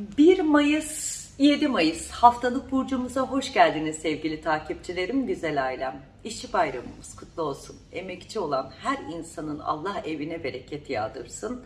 1 Mayıs 7 Mayıs haftalık burcumuza hoş geldiniz sevgili takipçilerim, güzel ailem. İşçi bayramımız kutlu olsun. Emekçi olan her insanın Allah evine bereket yağdırsın.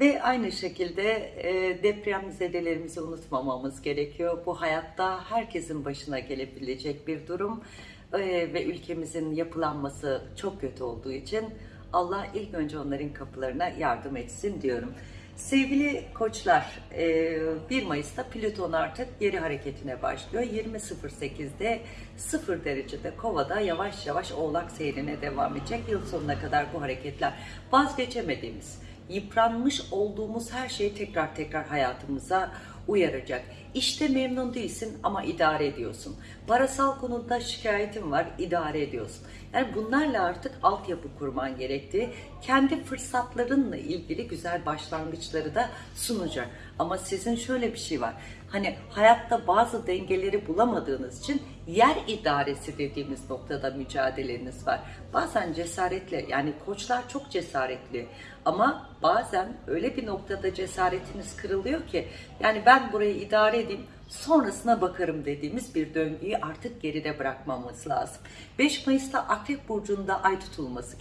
Ve aynı şekilde e, deprem zedelerimizi unutmamamız gerekiyor. Bu hayatta herkesin başına gelebilecek bir durum E, ve ülkemizin yapılanması çok kötü olduğu için Allah ilk önce onların kapılarına yardım etsin diyorum. Sevgili koçlar, e, 1 Mayıs'ta Plüton artık geri hareketine başlıyor. 20.08'de 0 derecede Kova'da yavaş yavaş Oğlak seyrine devam edecek. Yıl sonuna kadar bu hareketler vazgeçemediğimiz, yıpranmış olduğumuz her şeyi tekrar tekrar hayatımıza uyaracak. İşte memnun değilsin ama idare ediyorsun. Parasal konuda şikayetin var, idare ediyorsun. Yani bunlarla artık altyapı kurman gerektiği, kendi fırsatlarınla ilgili güzel başlangıçları da sunacak. Ama sizin şöyle bir şey var. Hani hayatta bazı dengeleri bulamadığınız için yer idaresi dediğimiz noktada mücadeleniz var. Bazen cesaretle yani koçlar çok cesaretli ama bazen öyle bir noktada cesaretiniz kırılıyor ki yani ben burayı idare edeyim sonrasına bakarım dediğimiz bir döngüyü artık geride bırakmamız lazım. 5 Mayıs'ta Akrep Burcu'nda ay tutulması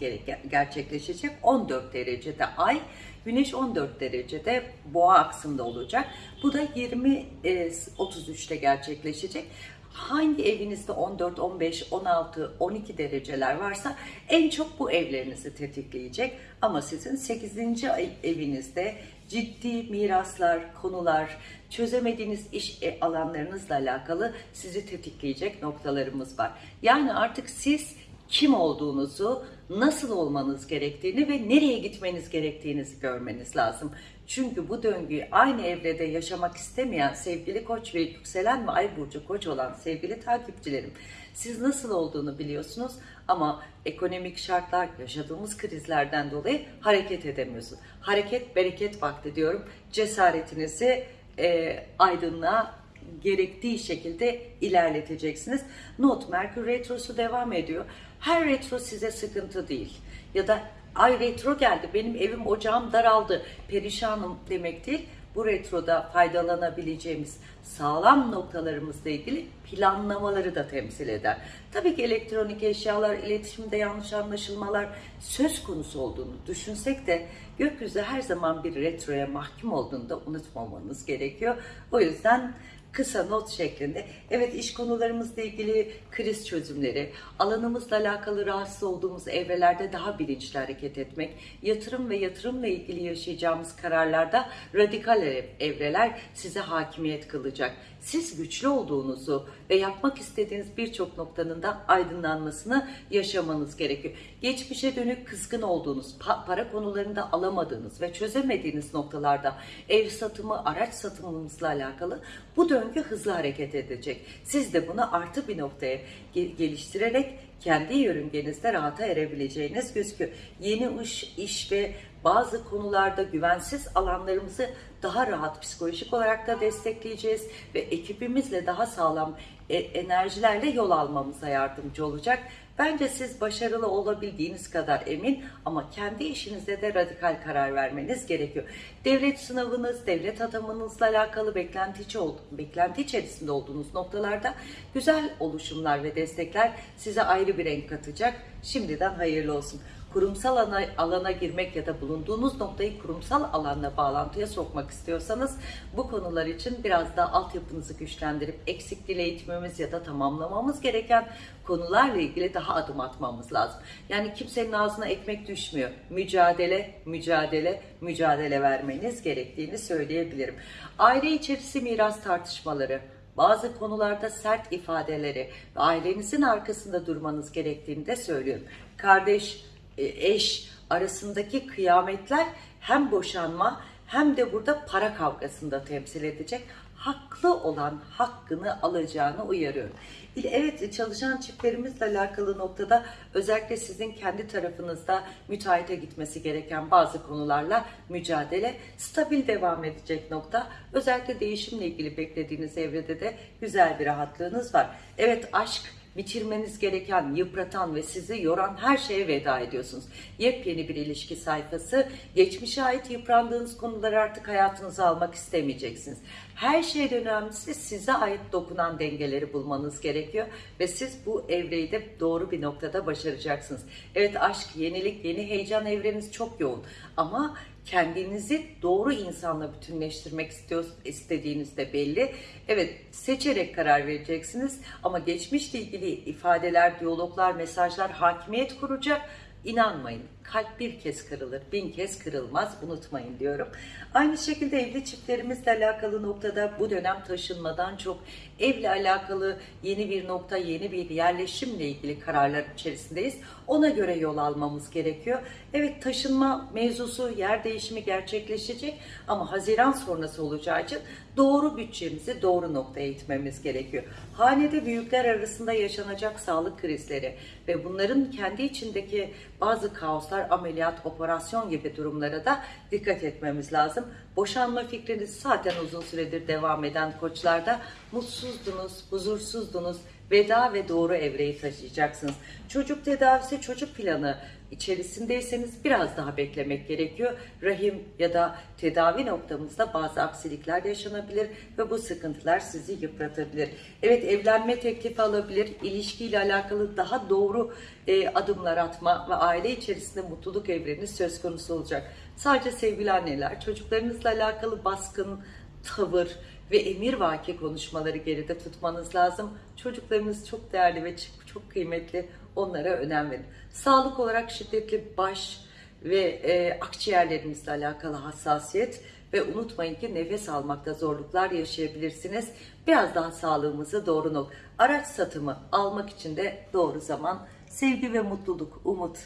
gerçekleşecek. 14 derecede ay, Güneş 14 derecede boğa aksında olacak. Bu da 20-33'te gerçekleşecek. Hangi evinizde 14, 15, 16, 12 dereceler varsa en çok bu evlerinizi tetikleyecek. Ama sizin 8. ay- evinizde ciddi miraslar, konular, çözemediğiniz iş e, alanlarınızla alakalı sizi tetikleyecek noktalarımız var. Yani artık siz kim olduğunuzu, nasıl olmanız gerektiğini ve nereye gitmeniz gerektiğinizi görmeniz lazım. Çünkü bu döngüyü aynı evrede yaşamak istemeyen sevgili koç ve yükselen ve ay burcu koç olan sevgili takipçilerim, siz nasıl olduğunu biliyorsunuz ama ekonomik şartlar, yaşadığımız krizlerden dolayı hareket edemiyorsunuz. Hareket bereket vakti diyorum. Cesaretinizi e, aydınlığa gerektiği şekilde ilerleteceksiniz. Not, Merkür Retrosu devam ediyor. Her retro size sıkıntı değil. Ya da ay retro geldi, benim evim ocağım daraldı, perişanım demek değil. Bu retroda faydalanabileceğimiz sağlam noktalarımızla ilgili planlamaları da temsil eder. Tabii ki elektronik eşyalar, iletişimde yanlış anlaşılmalar söz konusu olduğunu düşünsek de gökyüzü her zaman bir retroya mahkum olduğunu da unutmamanız gerekiyor. O yüzden kısa not şeklinde. Evet iş konularımızla ilgili kriz çözümleri, alanımızla alakalı rahatsız olduğumuz evrelerde daha bilinçli hareket etmek, yatırım ve yatırımla ilgili yaşayacağımız kararlarda radikal ev- evreler size hakimiyet kılacak. Siz güçlü olduğunuzu ve yapmak istediğiniz birçok noktanın da aydınlanmasını yaşamanız gerekiyor. Geçmişe dönük kızgın olduğunuz, pa- para konularında alamadığınız ve çözemediğiniz noktalarda ev satımı, araç satımınızla alakalı bu döngü hızlı hareket edecek. Siz de bunu artı bir noktaya ge- geliştirerek kendi yörüngenizde rahata erebileceğiniz gözüküyor. Yeni iş, iş ve bazı konularda güvensiz alanlarımızı daha rahat psikolojik olarak da destekleyeceğiz ve ekibimizle daha sağlam e- enerjilerle yol almamıza yardımcı olacak. Bence siz başarılı olabildiğiniz kadar emin ama kendi işinizde de radikal karar vermeniz gerekiyor. Devlet sınavınız, devlet atamanızla alakalı beklenti, beklenti içerisinde olduğunuz noktalarda güzel oluşumlar ve destekler size ayrı bir renk katacak. Şimdiden hayırlı olsun kurumsal alana, alana girmek ya da bulunduğunuz noktayı kurumsal alanla bağlantıya sokmak istiyorsanız bu konular için biraz daha altyapınızı güçlendirip eksik dil eğitimimiz ya da tamamlamamız gereken konularla ilgili daha adım atmamız lazım. Yani kimsenin ağzına ekmek düşmüyor. Mücadele, mücadele, mücadele vermeniz gerektiğini söyleyebilirim. Aile içerisi miras tartışmaları, bazı konularda sert ifadeleri ve ailenizin arkasında durmanız gerektiğini de söylüyorum. Kardeş, eş arasındaki kıyametler hem boşanma hem de burada para kavgasında temsil edecek. Haklı olan hakkını alacağını uyarıyorum. Evet çalışan çiftlerimizle alakalı noktada özellikle sizin kendi tarafınızda müteahhite gitmesi gereken bazı konularla mücadele stabil devam edecek nokta. Özellikle değişimle ilgili beklediğiniz evrede de güzel bir rahatlığınız var. Evet aşk bitirmeniz gereken, yıpratan ve sizi yoran her şeye veda ediyorsunuz. Yepyeni bir ilişki sayfası. Geçmişe ait yıprandığınız konuları artık hayatınıza almak istemeyeceksiniz. Her şeyden önemlisi size ait dokunan dengeleri bulmanız gerekiyor ve siz bu evreyi de doğru bir noktada başaracaksınız. Evet aşk, yenilik, yeni heyecan evreniz çok yoğun ama kendinizi doğru insanla bütünleştirmek istiyor, istediğiniz de belli. Evet seçerek karar vereceksiniz ama geçmişle ilgili ifadeler, diyaloglar, mesajlar hakimiyet kuracak. İnanmayın. Kalp bir kez kırılır, bin kez kırılmaz. Unutmayın diyorum. Aynı şekilde evli çiftlerimizle alakalı noktada bu dönem taşınmadan çok evle alakalı yeni bir nokta, yeni bir yerleşimle ilgili kararlar içerisindeyiz. Ona göre yol almamız gerekiyor. Evet taşınma mevzusu, yer değişimi gerçekleşecek ama Haziran sonrası olacağı için doğru bütçemizi doğru noktaya itmemiz gerekiyor. Hanede büyükler arasında yaşanacak sağlık krizleri ve bunların kendi içindeki bazı kaoslar, ameliyat, operasyon gibi durumlara da dikkat etmemiz lazım. Boşanma fikriniz zaten uzun süredir devam eden koçlarda mutsuzdunuz, huzursuzdunuz, veda ve doğru evreyi taşıyacaksınız. Çocuk tedavisi, çocuk planı içerisindeyseniz biraz daha beklemek gerekiyor. Rahim ya da tedavi noktamızda bazı aksilikler yaşanabilir ve bu sıkıntılar sizi yıpratabilir. Evet evlenme teklifi alabilir, ilişkiyle alakalı daha doğru e, adımlar atma ve aile içerisinde mutluluk evreni söz konusu olacak. Sadece sevgili anneler, çocuklarınızla alakalı baskın tavır, ve emirvaki konuşmaları geride tutmanız lazım. Çocuklarınız çok değerli ve çok kıymetli. Onlara önem verin. Sağlık olarak şiddetli baş ve e, akciğerlerimizle alakalı hassasiyet ve unutmayın ki nefes almakta zorluklar yaşayabilirsiniz. Biraz daha sağlığımızı doğru nok. Araç satımı almak için de doğru zaman. Sevgi ve mutluluk, umut.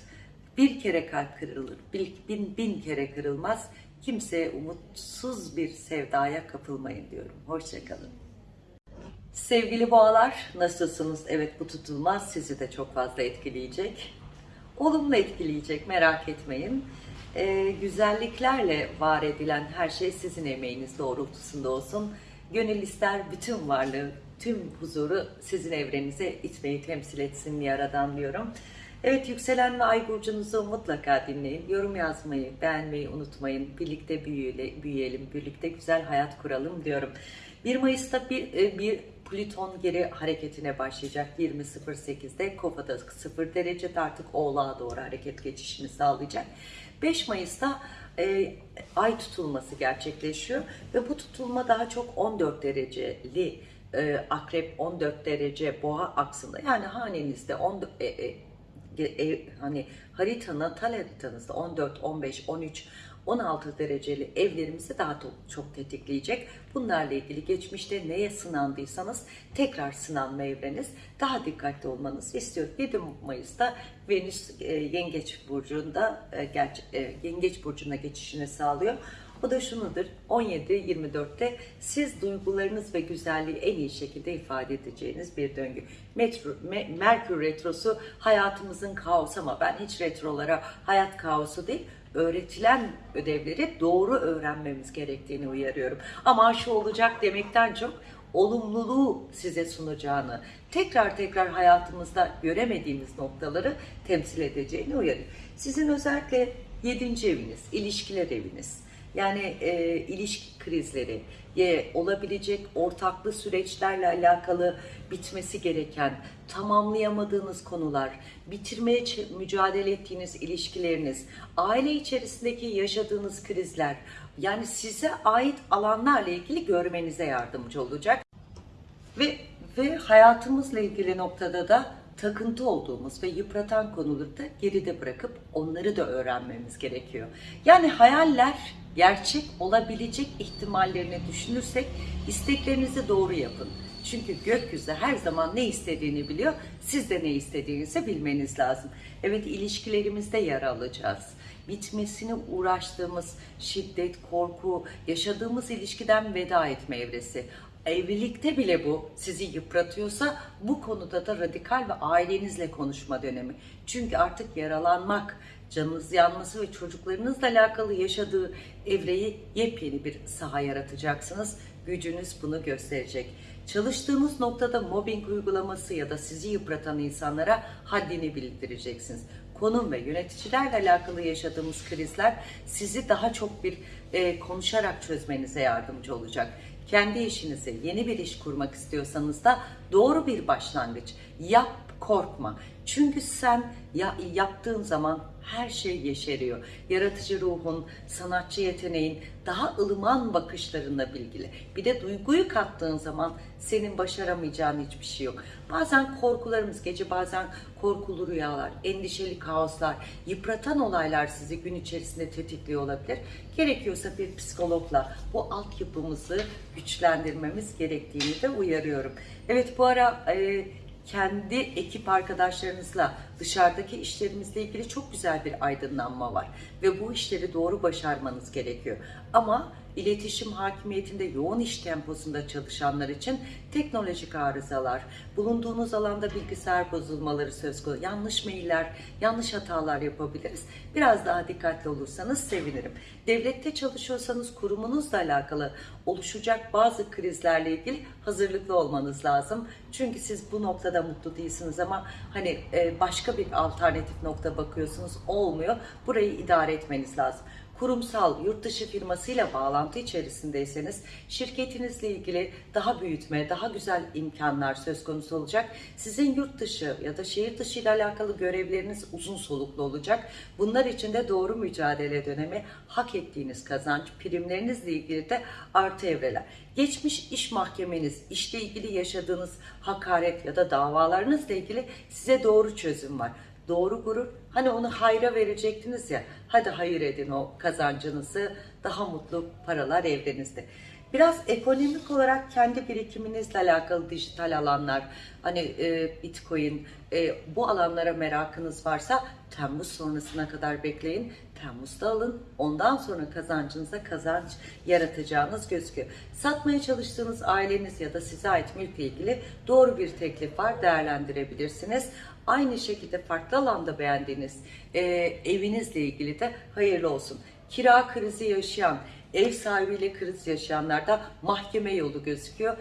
Bir kere kalp kırılır, bin, bin kere kırılmaz. Kimseye umutsuz bir sevdaya kapılmayın diyorum. Hoşçakalın. Sevgili boğalar nasılsınız? Evet bu tutulmaz sizi de çok fazla etkileyecek. Olumlu etkileyecek merak etmeyin. Ee, güzelliklerle var edilen her şey sizin emeğiniz doğrultusunda olsun. Gönül ister bütün varlığı, tüm huzuru sizin evrenize itmeyi temsil etsin yaradan diyorum. Evet yükselen ve ay burcunuzu mutlaka dinleyin. Yorum yazmayı, beğenmeyi unutmayın. Birlikte büyüyelim, birlikte güzel hayat kuralım diyorum. 1 Mayıs'ta bir, e, bir Plüton geri hareketine başlayacak 20.08'de Kova'da 0 derecede artık Oğlak'a doğru hareket geçişini sağlayacak. 5 Mayıs'ta e, ay tutulması gerçekleşiyor ve bu tutulma daha çok 14 dereceli e, akrep 14 derece boğa aksında yani hanenizde 14, e, e, e, hani harita natal haritanızda 14, 15, 13, 16 dereceli evlerimizi daha çok tetikleyecek. Bunlarla ilgili geçmişte neye sınandıysanız tekrar sınanma evreniz daha dikkatli olmanızı istiyorum. 7 Mayıs'ta Venüs e, Yengeç Burcu'nda e, Yengeç Burcu'na geçişini sağlıyor. O da şunudur 17-24'te siz duygularınız ve güzelliği en iyi şekilde ifade edeceğiniz bir döngü. Metro, Me, Merkür Retrosu hayatımızın kaosu ama ben hiç retrolara hayat kaosu değil öğretilen ödevleri doğru öğrenmemiz gerektiğini uyarıyorum. Ama şu olacak demekten çok olumluluğu size sunacağını, tekrar tekrar hayatımızda göremediğimiz noktaları temsil edeceğini uyarıyorum. Sizin özellikle 7. eviniz, ilişkiler eviniz, yani e, ilişki krizleri, e, olabilecek ortaklı süreçlerle alakalı bitmesi gereken, tamamlayamadığınız konular, bitirmeye mücadele ettiğiniz ilişkileriniz, aile içerisindeki yaşadığınız krizler, yani size ait alanlarla ilgili görmenize yardımcı olacak. Ve ve hayatımızla ilgili noktada da takıntı olduğumuz ve yıpratan konuları da geride bırakıp onları da öğrenmemiz gerekiyor. Yani hayaller gerçek olabilecek ihtimallerini düşünürsek isteklerinizi doğru yapın. Çünkü gökyüzü her zaman ne istediğini biliyor. Siz de ne istediğinizi bilmeniz lazım. Evet ilişkilerimizde yer alacağız. bitmesini uğraştığımız şiddet, korku, yaşadığımız ilişkiden veda etme evresi. Evlilikte bile bu sizi yıpratıyorsa bu konuda da radikal ve ailenizle konuşma dönemi. Çünkü artık yaralanmak, canınız yanması ve çocuklarınızla alakalı yaşadığı evreyi yepyeni bir saha yaratacaksınız. Gücünüz bunu gösterecek. Çalıştığınız noktada mobbing uygulaması ya da sizi yıpratan insanlara haddini bildireceksiniz. Konum ve yöneticilerle alakalı yaşadığımız krizler sizi daha çok bir e, konuşarak çözmenize yardımcı olacak. Kendi işinize yeni bir iş kurmak istiyorsanız da doğru bir başlangıç. Yap, korkma. Çünkü sen ya, yaptığın zaman her şey yeşeriyor. Yaratıcı ruhun, sanatçı yeteneğin, daha ılıman bakışlarınla bilgili. Bir de duyguyu kattığın zaman senin başaramayacağın hiçbir şey yok. Bazen korkularımız gece, bazen korkulu rüyalar, endişeli kaoslar, yıpratan olaylar sizi gün içerisinde tetikliyor olabilir. Gerekiyorsa bir psikologla bu altyapımızı güçlendirmemiz gerektiğini de uyarıyorum. Evet bu ara e, kendi ekip arkadaşlarınızla dışarıdaki işlerimizle ilgili çok güzel bir aydınlanma var. Ve bu işleri doğru başarmanız gerekiyor. Ama iletişim hakimiyetinde yoğun iş temposunda çalışanlar için teknolojik arızalar, bulunduğunuz alanda bilgisayar bozulmaları söz konusu, yanlış mailler, yanlış hatalar yapabiliriz. Biraz daha dikkatli olursanız sevinirim. Devlette çalışıyorsanız kurumunuzla alakalı oluşacak bazı krizlerle ilgili hazırlıklı olmanız lazım. Çünkü siz bu noktada mutlu değilsiniz ama hani e, başka bir alternatif nokta bakıyorsunuz olmuyor. Burayı idare etmeniz lazım kurumsal yurt dışı firmasıyla bağlantı içerisindeyseniz şirketinizle ilgili daha büyütme, daha güzel imkanlar söz konusu olacak. Sizin yurt dışı ya da şehir dışı ile alakalı görevleriniz uzun soluklu olacak. Bunlar için de doğru mücadele dönemi hak ettiğiniz kazanç, primlerinizle ilgili de artı evreler. Geçmiş iş mahkemeniz, işle ilgili yaşadığınız hakaret ya da davalarınızla ilgili size doğru çözüm var doğru gurur. Hani onu hayra verecektiniz ya. Hadi hayır edin o kazancınızı. Daha mutlu paralar evrenizde. Biraz ekonomik olarak kendi birikiminizle alakalı dijital alanlar, hani e, bitcoin, e, bu alanlara merakınız varsa Temmuz sonrasına kadar bekleyin. Temmuz'da alın. Ondan sonra kazancınıza kazanç yaratacağınız gözüküyor. Satmaya çalıştığınız aileniz ya da size ait mülkle ilgili doğru bir teklif var. Değerlendirebilirsiniz. Aynı şekilde farklı alanda beğendiğiniz e, evinizle ilgili de hayırlı olsun. Kira krizi yaşayan, ev sahibiyle kriz yaşayanlarda mahkeme yolu gözüküyor.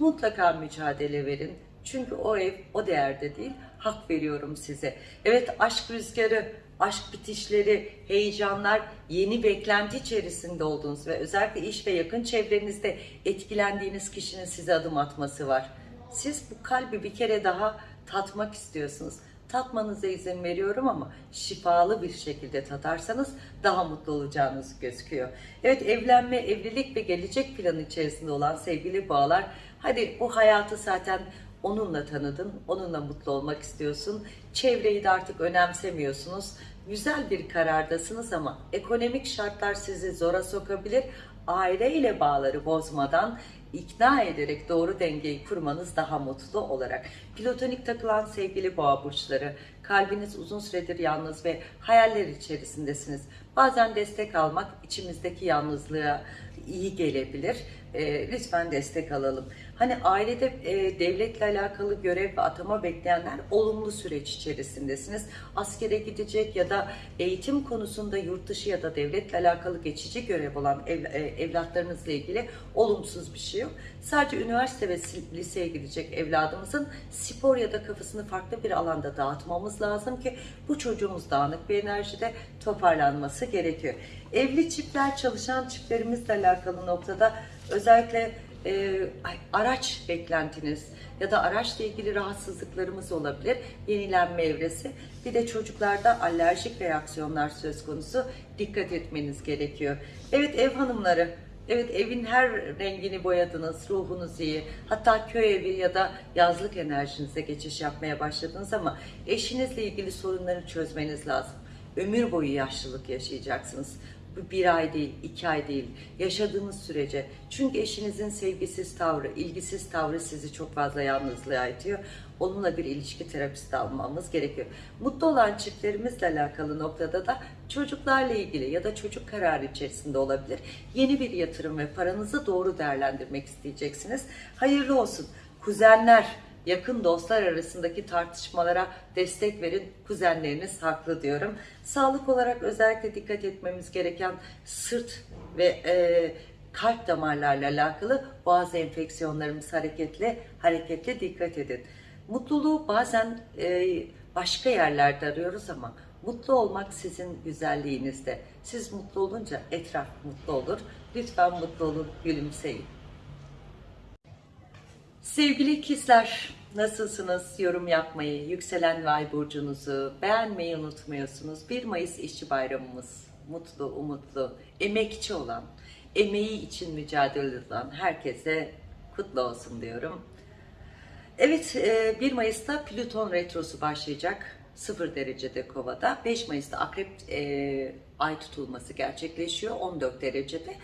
Mutlaka mücadele verin. Çünkü o ev o değerde değil. Hak veriyorum size. Evet aşk rüzgarı, aşk bitişleri, heyecanlar, yeni beklenti içerisinde olduğunuz ve özellikle iş ve yakın çevrenizde etkilendiğiniz kişinin size adım atması var. Siz bu kalbi bir kere daha tatmak istiyorsunuz. Tatmanıza izin veriyorum ama şifalı bir şekilde tatarsanız daha mutlu olacağınız gözüküyor. Evet evlenme, evlilik ve gelecek planı içerisinde olan sevgili bağlar. Hadi bu hayatı zaten onunla tanıdın, onunla mutlu olmak istiyorsun. Çevreyi de artık önemsemiyorsunuz. Güzel bir karardasınız ama ekonomik şartlar sizi zora sokabilir. Aile ile bağları bozmadan ikna ederek doğru dengeyi kurmanız daha mutlu olarak. Platonik takılan sevgili boğa burçları, kalbiniz uzun süredir yalnız ve hayaller içerisindesiniz. Bazen destek almak içimizdeki yalnızlığa iyi gelebilir. E, lütfen destek alalım. Hani ailede e, devletle alakalı görev ve atama bekleyenler olumlu süreç içerisindesiniz. Askere gidecek ya da eğitim konusunda yurt dışı ya da devletle alakalı geçici görev olan ev, e, evlatlarınızla ilgili olumsuz bir şey yok. Sadece üniversite ve liseye gidecek evladımızın spor ya da kafasını farklı bir alanda dağıtmamız lazım ki bu çocuğumuz dağınık bir enerjide toparlanması gerekiyor. Evli çiftler, çalışan çiftlerimizle alakalı noktada özellikle e, araç beklentiniz ya da araçla ilgili rahatsızlıklarımız olabilir. Yenilenme evresi. Bir de çocuklarda alerjik reaksiyonlar söz konusu. Dikkat etmeniz gerekiyor. Evet ev hanımları Evet evin her rengini boyadınız, ruhunuz iyi. Hatta köy evi ya da yazlık enerjinize geçiş yapmaya başladınız ama eşinizle ilgili sorunları çözmeniz lazım. Ömür boyu yaşlılık yaşayacaksınız bir ay değil, iki ay değil. Yaşadığınız sürece. Çünkü eşinizin sevgisiz tavrı, ilgisiz tavrı sizi çok fazla yalnızlığa itiyor. Onunla bir ilişki terapisi de almamız gerekiyor. Mutlu olan çiftlerimizle alakalı noktada da çocuklarla ilgili ya da çocuk kararı içerisinde olabilir. Yeni bir yatırım ve paranızı doğru değerlendirmek isteyeceksiniz. Hayırlı olsun. Kuzenler, yakın dostlar arasındaki tartışmalara destek verin. Kuzenleriniz haklı diyorum. Sağlık olarak özellikle dikkat etmemiz gereken sırt ve e, kalp damarlarla alakalı bazı enfeksiyonlarımız hareketli, hareketli dikkat edin. Mutluluğu bazen e, başka yerlerde arıyoruz ama mutlu olmak sizin güzelliğinizde. Siz mutlu olunca etraf mutlu olur. Lütfen mutlu olun, gülümseyin. Sevgili ikizler, nasılsınız? Yorum yapmayı, yükselen ve ay burcunuzu beğenmeyi unutmuyorsunuz. 1 Mayıs İşçi Bayramımız. Mutlu, umutlu, emekçi olan, emeği için mücadele eden herkese kutlu olsun diyorum. Evet, e, 1 Mayıs'ta Plüton Retrosu başlayacak. 0 derecede kovada. 5 Mayıs'ta akrep e, ay tutulması gerçekleşiyor 14 derecede.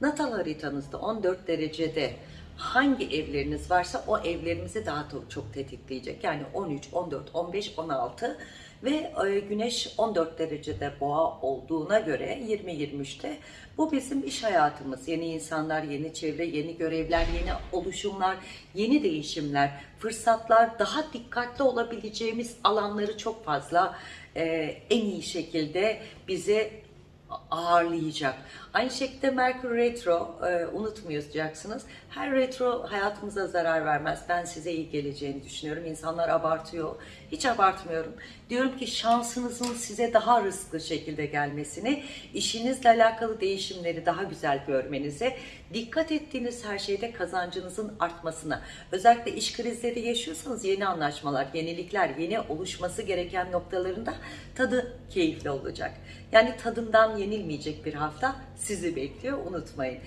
Natal haritanızda 14 derecede hangi evleriniz varsa o evlerinizi daha çok, çok tetikleyecek. Yani 13, 14, 15, 16 ve e, güneş 14 derecede boğa olduğuna göre 20-23'te bu bizim iş hayatımız. Yeni insanlar, yeni çevre, yeni görevler, yeni oluşumlar, yeni değişimler, fırsatlar, daha dikkatli olabileceğimiz alanları çok fazla e, en iyi şekilde bize ağırlayacak. Aynı şekilde Merkür Retro e, unutmayacaksınız. Her retro hayatımıza zarar vermez. Ben size iyi geleceğini düşünüyorum. İnsanlar abartıyor. Hiç abartmıyorum. Diyorum ki şansınızın size daha rızklı şekilde gelmesini, işinizle alakalı değişimleri daha güzel görmenize, dikkat ettiğiniz her şeyde kazancınızın artmasına, özellikle iş krizleri yaşıyorsanız yeni anlaşmalar, yenilikler, yeni oluşması gereken noktalarında tadı keyifli olacak. Yani tadından yenilmeyecek bir hafta sizi bekliyor unutmayın.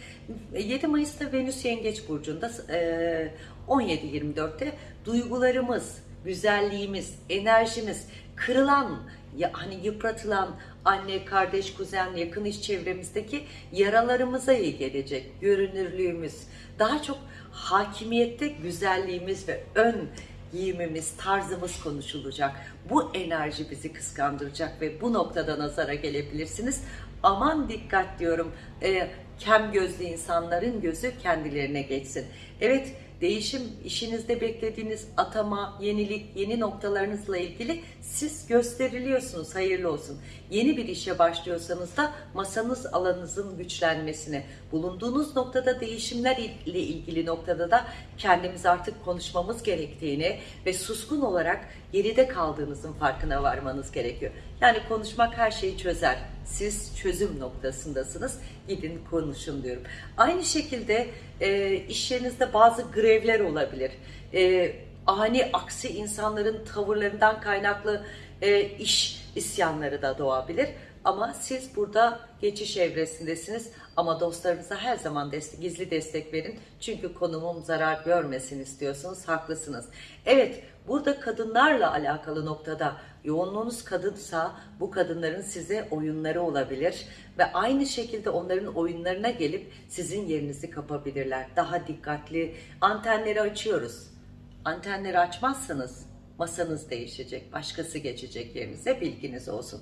7 Mayıs'ta Venüs Yengeç Burcu'nda 17-24'te duygularımız, güzelliğimiz, enerjimiz, kırılan, hani yıpratılan anne, kardeş, kuzen, yakın iş çevremizdeki yaralarımıza iyi gelecek. Görünürlüğümüz, daha çok hakimiyette güzelliğimiz ve ön giyimimiz, tarzımız konuşulacak. Bu enerji bizi kıskandıracak ve bu noktada nazara gelebilirsiniz. Aman dikkat diyorum. E, kem gözlü insanların gözü kendilerine geçsin. Evet, değişim, işinizde beklediğiniz atama, yenilik, yeni noktalarınızla ilgili siz gösteriliyorsunuz. Hayırlı olsun. Yeni bir işe başlıyorsanız da masanız alanınızın güçlenmesine, bulunduğunuz noktada değişimler ile ilgili noktada da kendimiz artık konuşmamız gerektiğini ve suskun olarak geride kaldığınızın farkına varmanız gerekiyor. Yani konuşmak her şeyi çözer. Siz çözüm noktasındasınız. Gidin konuşun diyorum. Aynı şekilde e, iş yerinizde bazı grevler olabilir. E, ani aksi insanların tavırlarından kaynaklı e, iş isyanları da doğabilir. Ama siz burada geçiş evresindesiniz. Ama dostlarınıza her zaman destek, gizli destek verin. Çünkü konumum zarar görmesin istiyorsunuz. Haklısınız. Evet, burada kadınlarla alakalı noktada yoğunluğunuz kadınsa bu kadınların size oyunları olabilir ve aynı şekilde onların oyunlarına gelip sizin yerinizi kapabilirler. Daha dikkatli antenleri açıyoruz. Antenleri açmazsanız masanız değişecek, başkası geçecek yerinize bilginiz olsun.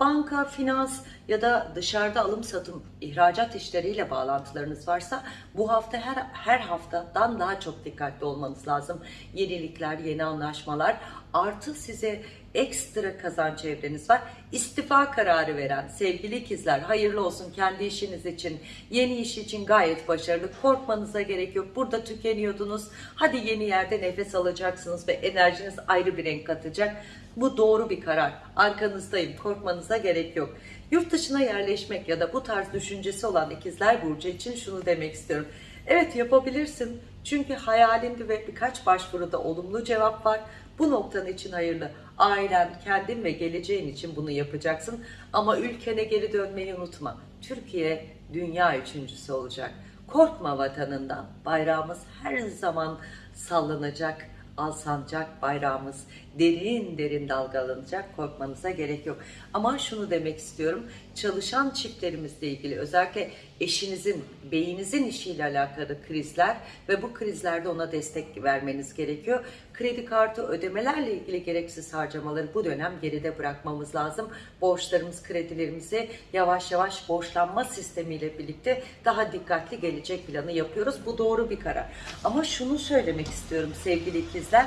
Banka, finans ya da dışarıda alım satım, ihracat işleriyle bağlantılarınız varsa bu hafta her, her haftadan daha çok dikkatli olmanız lazım. Yenilikler, yeni anlaşmalar artı size ekstra kazanç evreniz var. İstifa kararı veren sevgili ikizler hayırlı olsun kendi işiniz için, yeni iş için gayet başarılı. Korkmanıza gerek yok. Burada tükeniyordunuz. Hadi yeni yerde nefes alacaksınız ve enerjiniz ayrı bir renk katacak. Bu doğru bir karar. Arkanızdayım. Korkmanıza gerek yok. Yurt dışına yerleşmek ya da bu tarz düşüncesi olan ikizler burcu için şunu demek istiyorum. Evet yapabilirsin. Çünkü hayalinde ve birkaç başvuruda olumlu cevap var. Bu noktanın için hayırlı. Ailen, kendin ve geleceğin için bunu yapacaksın. Ama ülkene geri dönmeyi unutma. Türkiye dünya üçüncüsü olacak. Korkma vatanından. Bayrağımız her zaman sallanacak alsancak bayrağımız derin derin dalgalanacak. Korkmanıza gerek yok. Ama şunu demek istiyorum. Çalışan çiftlerimizle ilgili özellikle eşinizin, beyinizin işiyle alakalı krizler ve bu krizlerde ona destek vermeniz gerekiyor. Kredi kartı ödemelerle ilgili gereksiz harcamaları bu dönem geride bırakmamız lazım. Borçlarımız, kredilerimizi yavaş yavaş borçlanma sistemiyle birlikte daha dikkatli gelecek planı yapıyoruz. Bu doğru bir karar. Ama şunu söylemek istiyorum sevgili ikizler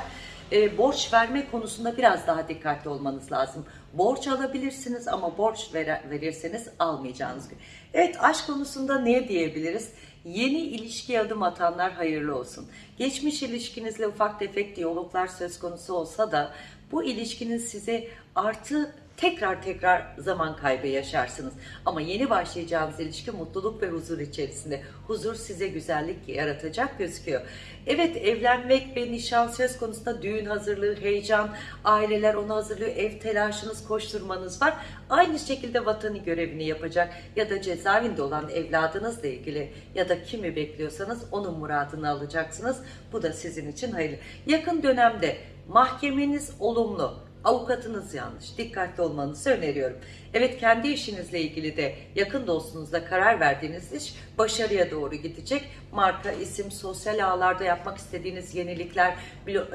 e, borç verme konusunda biraz daha dikkatli olmanız lazım. Borç alabilirsiniz ama borç ver, verirseniz almayacağınız gün. Evet aşk konusunda ne diyebiliriz? Yeni ilişkiye adım atanlar hayırlı olsun. Geçmiş ilişkinizle ufak tefek diyaloglar söz konusu olsa da bu ilişkinin size artı tekrar tekrar zaman kaybı yaşarsınız. Ama yeni başlayacağınız ilişki mutluluk ve huzur içerisinde. Huzur size güzellik yaratacak gözüküyor. Evet evlenmek ve nişan söz konusunda düğün hazırlığı, heyecan, aileler onu hazırlıyor, ev telaşınız, koşturmanız var. Aynı şekilde vatanı görevini yapacak ya da cezaevinde olan evladınızla ilgili ya da kimi bekliyorsanız onun muradını alacaksınız. Bu da sizin için hayırlı. Yakın dönemde mahkemeniz olumlu, avukatınız yanlış. Dikkatli olmanızı öneriyorum. Evet kendi işinizle ilgili de yakın dostunuzla karar verdiğiniz iş başarıya doğru gidecek. Marka, isim, sosyal ağlarda yapmak istediğiniz yenilikler,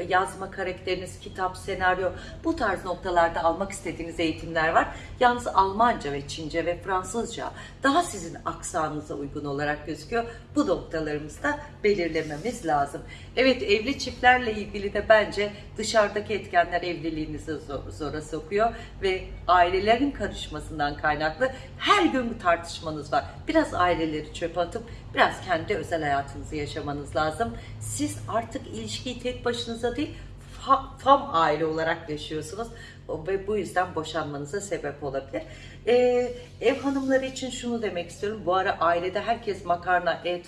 yazma karakteriniz, kitap, senaryo bu tarz noktalarda almak istediğiniz eğitimler var. Yalnız Almanca ve Çince ve Fransızca daha sizin aksanınıza uygun olarak gözüküyor. Bu noktalarımızı da belirlememiz lazım. Evet evli çiftlerle ilgili de bence dışarıdaki etkenler evliliğinizi zor- zora sokuyor ve ailelerin karışmasından kaynaklı her gün bir tartışmanız var. Biraz aileleri çöpe atıp biraz kendi özel hayatınızı yaşamanız lazım. Siz artık ilişkiyi tek başınıza değil fam aile olarak yaşıyorsunuz ve bu yüzden boşanmanıza sebep olabilir. Ee, ev hanımları için şunu demek istiyorum. Bu ara ailede herkes makarna, et,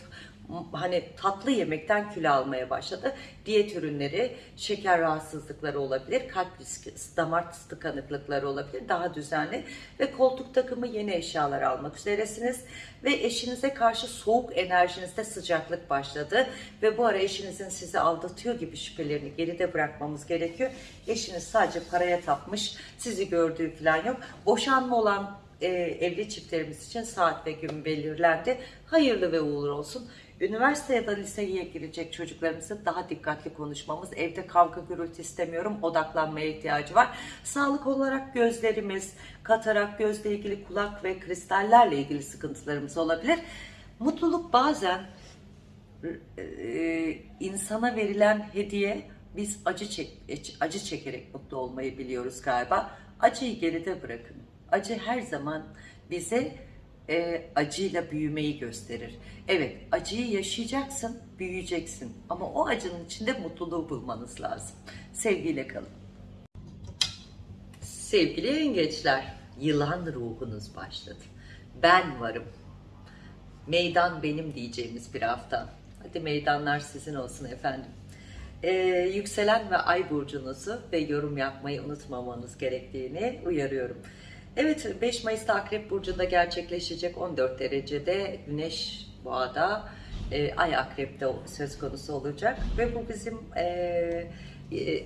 hani tatlı yemekten kilo almaya başladı. Diyet ürünleri, şeker rahatsızlıkları olabilir, kalp riski, damar tıkanıklıkları olabilir. Daha düzenli ve koltuk takımı yeni eşyalar almak üzeresiniz ve eşinize karşı soğuk enerjinizde sıcaklık başladı ve bu ara eşinizin sizi aldatıyor gibi şüphelerini geride bırakmamız gerekiyor. Eşiniz sadece paraya tapmış, sizi gördüğü falan yok. Boşanma olan e, evli çiftlerimiz için saat ve gün belirlendi. Hayırlı ve uğurlu olsun. Üniversite ya da liseye girecek çocuklarımızın daha dikkatli konuşmamız, evde kavga gürültü istemiyorum, odaklanmaya ihtiyacı var. Sağlık olarak gözlerimiz, katarak, gözle ilgili kulak ve kristallerle ilgili sıkıntılarımız olabilir. Mutluluk bazen e, insana verilen hediye biz acı çek, acı çekerek mutlu olmayı biliyoruz galiba. Acıyı geride bırakın. Acı her zaman bize e, acıyla büyümeyi gösterir. Evet, acıyı yaşayacaksın, büyüyeceksin. Ama o acının içinde mutluluğu bulmanız lazım. Sevgiyle kalın. Sevgili yengeçler, yılan ruhunuz başladı. Ben varım. Meydan benim diyeceğimiz bir hafta. Hadi meydanlar sizin olsun efendim. Ee, yükselen ve ay burcunuzu ve yorum yapmayı unutmamanız gerektiğini uyarıyorum. Evet 5 Mayıs'ta Akrep Burcu'nda gerçekleşecek 14 derecede Güneş Boğa'da e, Ay Akrep'te söz konusu olacak ve bu bizim e, e,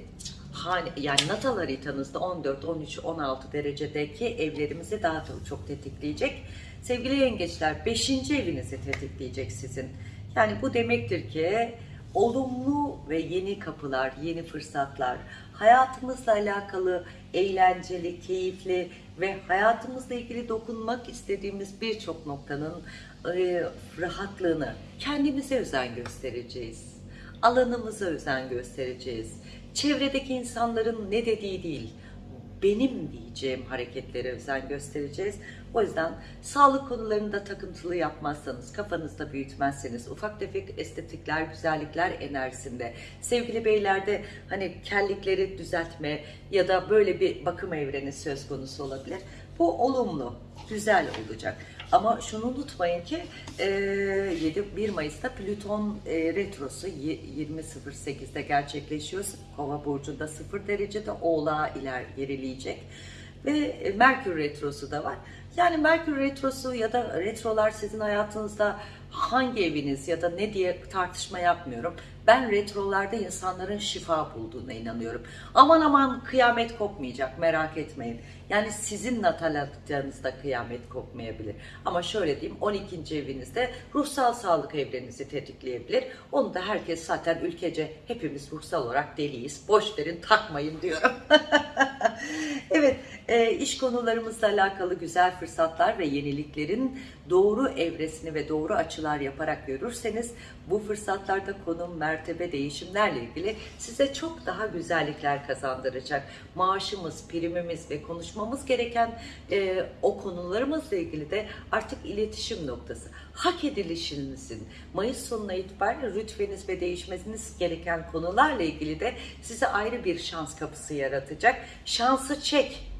yani natal haritanızda 14, 13, 16 derecedeki evlerimizi daha da çok tetikleyecek. Sevgili yengeçler 5. evinizi tetikleyecek sizin. Yani bu demektir ki olumlu ve yeni kapılar, yeni fırsatlar, hayatımızla alakalı eğlenceli, keyifli ve hayatımızla ilgili dokunmak istediğimiz birçok noktanın e, rahatlığını kendimize özen göstereceğiz. Alanımıza özen göstereceğiz. Çevredeki insanların ne dediği değil, benim diyeceğim hareketlere özen göstereceğiz. O yüzden sağlık konularında takıntılı yapmazsanız, kafanızda büyütmezseniz, ufak tefek estetikler, güzellikler enerjisinde, sevgili beylerde hani kellikleri düzeltme ya da böyle bir bakım evreni söz konusu olabilir. Bu olumlu, güzel olacak. Ama şunu unutmayın ki e, 7 1 Mayıs'ta Plüton retrosu y- 20.08'de gerçekleşiyor. Kova burcunda 0 derecede Oğlağa iler gerileyecek. Ve e, Merkür retrosu da var. Yani Merkür retrosu ya da retrolar sizin hayatınızda hangi eviniz ya da ne diye tartışma yapmıyorum. Ben retrolarda insanların şifa bulduğuna inanıyorum. Aman aman kıyamet kopmayacak merak etmeyin. Yani sizin natal haritanızda kıyamet kopmayabilir. Ama şöyle diyeyim 12. evinizde ruhsal sağlık evlerinizi tetikleyebilir. Onu da herkes zaten ülkece hepimiz ruhsal olarak deliyiz. Boş verin takmayın diyorum. evet e, iş konularımızla alakalı güzel fırsatlar ve yeniliklerin doğru evresini ve doğru açılar yaparak görürseniz bu fırsatlarda konum, mertebe, değişimlerle ilgili size çok daha güzellikler kazandıracak. Maaşımız, primimiz ve konuşmamız gereken e, o konularımızla ilgili de artık iletişim noktası. Hak edilişinizin Mayıs sonuna itibaren rütbeniz ve değişmeniz gereken konularla ilgili de size ayrı bir şans kapısı yaratacak. Şansı çek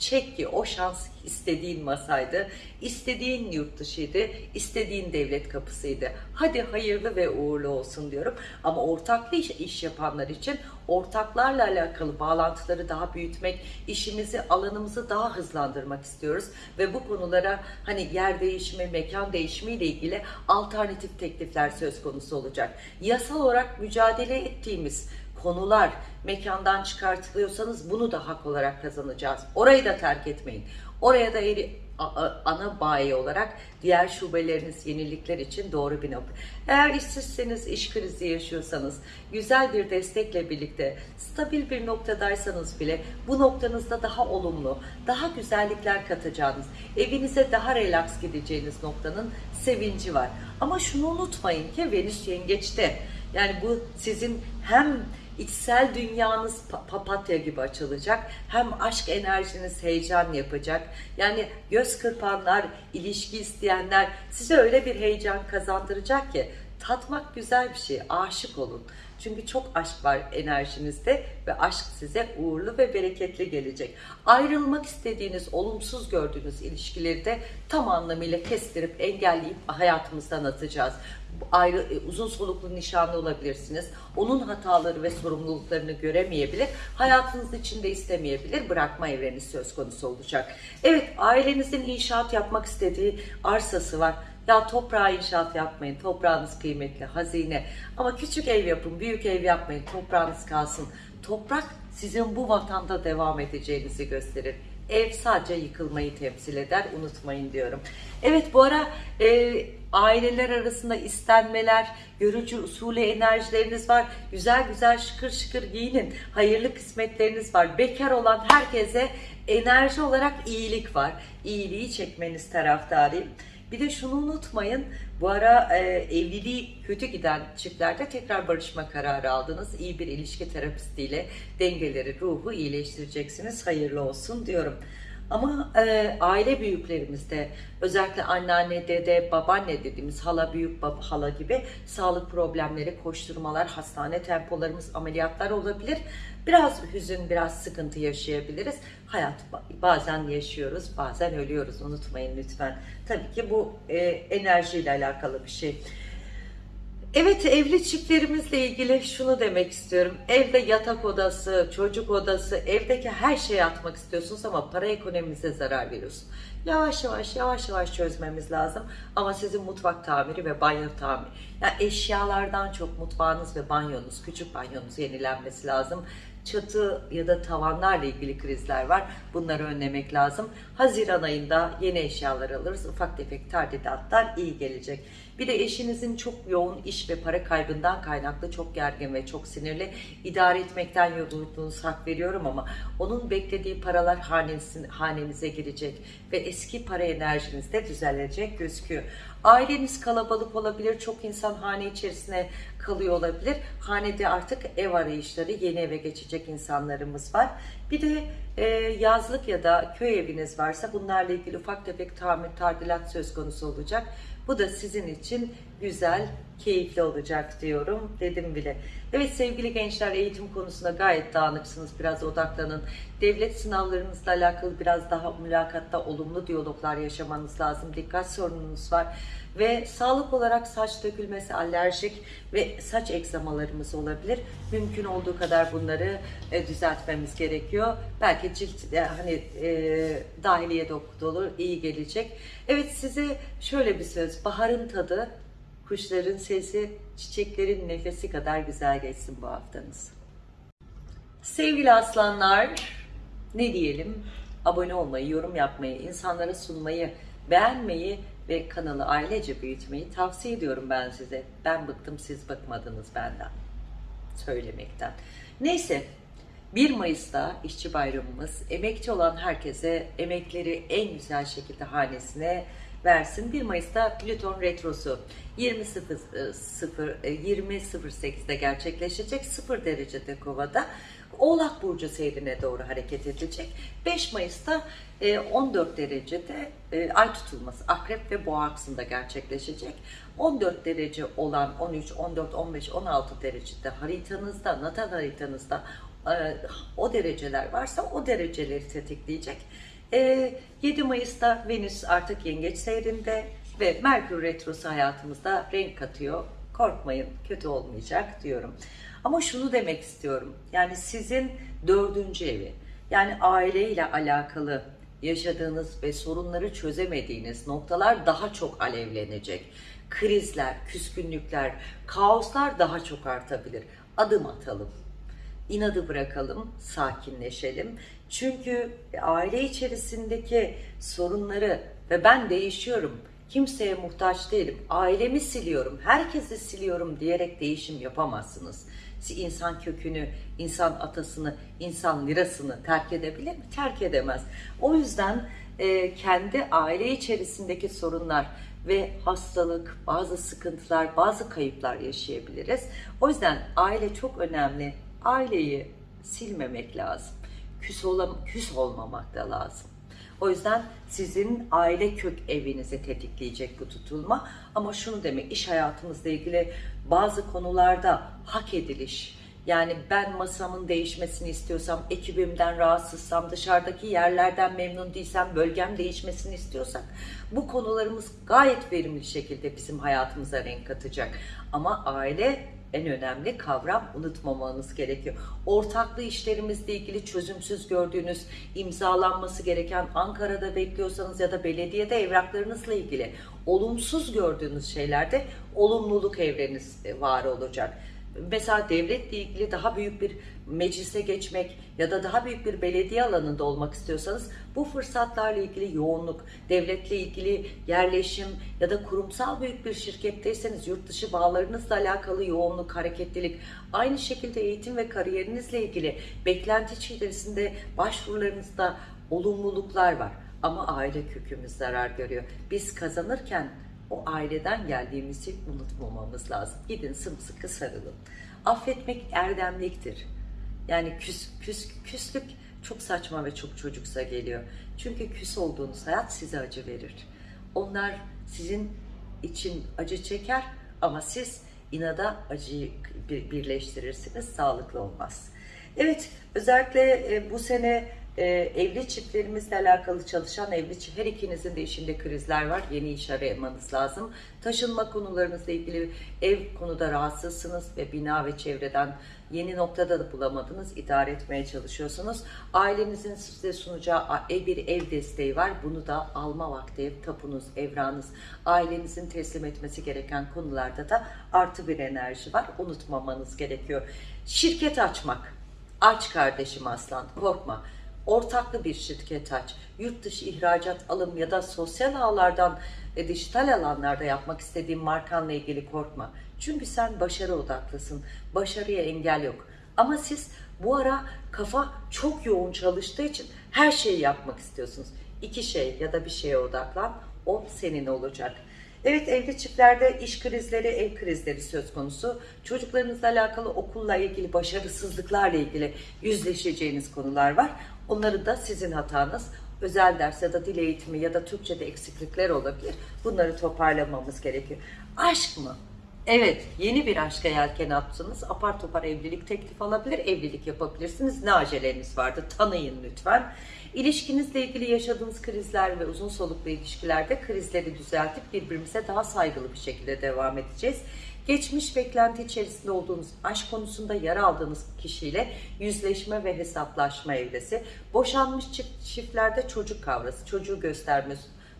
Çek ki o şans istediğin masaydı, istediğin yurt dışıydı, istediğin devlet kapısıydı. Hadi hayırlı ve uğurlu olsun diyorum. Ama ortaklı iş, iş yapanlar için ortaklarla alakalı bağlantıları daha büyütmek, işimizi, alanımızı daha hızlandırmak istiyoruz. Ve bu konulara hani yer değişimi, mekan değişimi ile ilgili alternatif teklifler söz konusu olacak. Yasal olarak mücadele ettiğimiz konular mekandan çıkartılıyorsanız bunu da hak olarak kazanacağız. Orayı da terk etmeyin. Oraya da eri, ana bayi olarak diğer şubeleriniz yenilikler için doğru bir nokta. Eğer işsizseniz, iş krizi yaşıyorsanız, güzel bir destekle birlikte stabil bir noktadaysanız bile bu noktanızda daha olumlu, daha güzellikler katacağınız, evinize daha relax gideceğiniz noktanın sevinci var. Ama şunu unutmayın ki Venüs yengeçte. Yani bu sizin hem içsel dünyanız papatya gibi açılacak. Hem aşk enerjiniz heyecan yapacak. Yani göz kırpanlar, ilişki isteyenler size öyle bir heyecan kazandıracak ki tatmak güzel bir şey. Aşık olun. Çünkü çok aşk var enerjinizde ve aşk size uğurlu ve bereketli gelecek. Ayrılmak istediğiniz, olumsuz gördüğünüz ilişkileri de tam anlamıyla kestirip engelleyip hayatımızdan atacağız ayrı e, uzun soluklu nişanlı olabilirsiniz. Onun hataları ve sorumluluklarını göremeyebilir. Hayatınız içinde istemeyebilir. Bırakma evreni söz konusu olacak. Evet ailenizin inşaat yapmak istediği arsası var. Ya toprağa inşaat yapmayın. Toprağınız kıymetli, hazine. Ama küçük ev yapın, büyük ev yapmayın. Toprağınız kalsın. Toprak sizin bu vatanda devam edeceğinizi gösterir. Ev sadece yıkılmayı temsil eder. Unutmayın diyorum. Evet bu ara e, aileler arasında istenmeler, görücü usulü enerjileriniz var. Güzel güzel şıkır şıkır giyinin. Hayırlı kısmetleriniz var. Bekar olan herkese enerji olarak iyilik var. İyiliği çekmeniz taraftarıyım. Bir de şunu unutmayın, bu ara e, evliliği kötü giden çiftlerde tekrar barışma kararı aldınız. İyi bir ilişki terapistiyle dengeleri, ruhu iyileştireceksiniz. Hayırlı olsun diyorum. Ama e, aile büyüklerimizde özellikle anneanne, dede, babaanne dediğimiz hala, büyük baba, hala gibi sağlık problemleri, koşturmalar, hastane tempolarımız, ameliyatlar olabilir. Biraz hüzün, biraz sıkıntı yaşayabiliriz. Hayat bazen yaşıyoruz, bazen ölüyoruz. Unutmayın lütfen. Tabii ki bu e, enerjiyle alakalı bir şey. Evet evli çiftlerimizle ilgili şunu demek istiyorum. Evde yatak odası, çocuk odası, evdeki her şeyi atmak istiyorsunuz ama para ekonomimize zarar veriyorsun. Yavaş yavaş yavaş yavaş çözmemiz lazım. Ama sizin mutfak tamiri ve banyo tamiri. Yani eşyalardan çok mutfağınız ve banyonuz, küçük banyonuz yenilenmesi lazım çatı ya da tavanlarla ilgili krizler var. Bunları önlemek lazım. Haziran ayında yeni eşyalar alırız. Ufak tefek tadilatlar iyi gelecek. Bir de eşinizin çok yoğun iş ve para kaybından kaynaklı çok gergin ve çok sinirli. idare etmekten yorulduğunuzu hak veriyorum ama onun beklediği paralar hanesin, hanenize girecek ve eski para enerjiniz de düzelecek gözüküyor. Aileniz kalabalık olabilir, çok insan hane içerisine kalıyor olabilir. Hanede artık ev arayışları, yeni eve geçecek insanlarımız var. Bir de e, yazlık ya da köy eviniz varsa bunlarla ilgili ufak tefek tamir, tadilat söz konusu olacak. Bu da sizin için güzel, keyifli olacak diyorum dedim bile. Evet sevgili gençler eğitim konusunda gayet dağınıksınız. Biraz odaklanın. Devlet sınavlarınızla alakalı biraz daha mülakatta olumlu diyaloglar yaşamanız lazım. Dikkat sorununuz var. Ve sağlık olarak saç dökülmesi, alerjik ve saç egzamalarımız olabilir. Mümkün olduğu kadar bunları e, düzeltmemiz gerekiyor. Belki cilt e, hani e, dahiliye doktoru iyi gelecek. Evet size şöyle bir söz. Baharın tadı kuşların sesi, çiçeklerin nefesi kadar güzel geçsin bu haftanız. Sevgili aslanlar, ne diyelim? Abone olmayı, yorum yapmayı, insanlara sunmayı, beğenmeyi ve kanalı ailece büyütmeyi tavsiye ediyorum ben size. Ben bıktım, siz bıkmadınız benden söylemekten. Neyse, 1 Mayıs'ta işçi bayramımız. Emekçi olan herkese emekleri en güzel şekilde hanesine versin. 1 Mayıs'ta Plüton retrosu 20.08'de 20.08'de gerçekleşecek 0 derecede kovada. Oğlak Burcu seyrine doğru hareket edecek. 5 Mayıs'ta e, 14 derecede e, ay tutulması Akrep ve Boğa aksında gerçekleşecek. 14 derece olan 13, 14, 15, 16 derecede haritanızda, natal haritanızda e, o dereceler varsa o dereceleri tetikleyecek. E, 7 Mayıs'ta Venüs artık yengeç seyrinde ve Merkür Retrosu hayatımızda renk katıyor. Korkmayın kötü olmayacak diyorum. Ama şunu demek istiyorum. Yani sizin dördüncü evi yani aileyle alakalı yaşadığınız ve sorunları çözemediğiniz noktalar daha çok alevlenecek. Krizler, küskünlükler, kaoslar daha çok artabilir. Adım atalım inadı bırakalım, sakinleşelim. Çünkü aile içerisindeki sorunları ve ben değişiyorum, kimseye muhtaç değilim, ailemi siliyorum, herkesi siliyorum diyerek değişim yapamazsınız. Siz insan kökünü, insan atasını, insan lirasını terk edebilir mi? Terk edemez. O yüzden e, kendi aile içerisindeki sorunlar ve hastalık, bazı sıkıntılar, bazı kayıplar yaşayabiliriz. O yüzden aile çok önemli aileyi silmemek lazım. Küs, olam küs olmamak da lazım. O yüzden sizin aile kök evinizi tetikleyecek bu tutulma. Ama şunu demek iş hayatımızla ilgili bazı konularda hak ediliş, yani ben masamın değişmesini istiyorsam, ekibimden rahatsızsam, dışarıdaki yerlerden memnun değilsem, bölgem değişmesini istiyorsak bu konularımız gayet verimli şekilde bizim hayatımıza renk katacak. Ama aile en önemli kavram unutmamanız gerekiyor. Ortaklı işlerimizle ilgili çözümsüz gördüğünüz, imzalanması gereken Ankara'da bekliyorsanız ya da belediyede evraklarınızla ilgili olumsuz gördüğünüz şeylerde olumluluk evreniz e, var olacak mesela devletle ilgili daha büyük bir meclise geçmek ya da daha büyük bir belediye alanında olmak istiyorsanız bu fırsatlarla ilgili yoğunluk, devletle ilgili yerleşim ya da kurumsal büyük bir şirketteyseniz yurt dışı bağlarınızla alakalı yoğunluk, hareketlilik, aynı şekilde eğitim ve kariyerinizle ilgili beklenti içerisinde başvurularınızda olumluluklar var. Ama aile kökümüz zarar görüyor. Biz kazanırken o aileden geldiğimizi unutmamamız lazım. Gidin sımsıkı sarılın. Affetmek erdemliktir. Yani küs, küs, küslük çok saçma ve çok çocuksa geliyor. Çünkü küs olduğunuz hayat size acı verir. Onlar sizin için acı çeker ama siz inada acıyı birleştirirsiniz. Sağlıklı olmaz. Evet özellikle e, bu sene e, evli çiftlerimizle alakalı çalışan evli çift, her ikinizin de işinde krizler var. Yeni iş aramanız lazım. Taşınma konularınızla ilgili ev konuda rahatsızsınız ve bina ve çevreden yeni noktada da bulamadınız. idare etmeye çalışıyorsunuz. Ailenizin size sunacağı bir ev desteği var. Bunu da alma vakti tapunuz, evranız, ailenizin teslim etmesi gereken konularda da artı bir enerji var. Unutmamanız gerekiyor. Şirket açmak. Aç kardeşim aslan korkma ortaklı bir şirket aç. Yurt dışı ihracat alım ya da sosyal ağlardan e, dijital alanlarda yapmak istediğin markanla ilgili korkma. Çünkü sen başarı odaklısın. Başarıya engel yok. Ama siz bu ara kafa çok yoğun çalıştığı için her şeyi yapmak istiyorsunuz. İki şey ya da bir şeye odaklan. O senin olacak. Evet evli çiftlerde iş krizleri, ev krizleri söz konusu. Çocuklarınızla alakalı okulla ilgili, başarısızlıklarla ilgili yüzleşeceğiniz konular var. Onları da sizin hatanız. Özel ders ya da dil eğitimi ya da Türkçe'de eksiklikler olabilir. Bunları toparlamamız gerekiyor. Aşk mı? Evet, yeni bir aşka yelken attınız. Apar topar evlilik teklif alabilir, evlilik yapabilirsiniz. Ne aceleniz vardı? Tanıyın lütfen. İlişkinizle ilgili yaşadığınız krizler ve uzun soluklu ilişkilerde krizleri düzeltip birbirimize daha saygılı bir şekilde devam edeceğiz. Geçmiş beklenti içerisinde olduğunuz aşk konusunda yer aldığınız kişiyle yüzleşme ve hesaplaşma evresi. Boşanmış çift, çiftlerde çocuk kavrası, çocuğu gösterme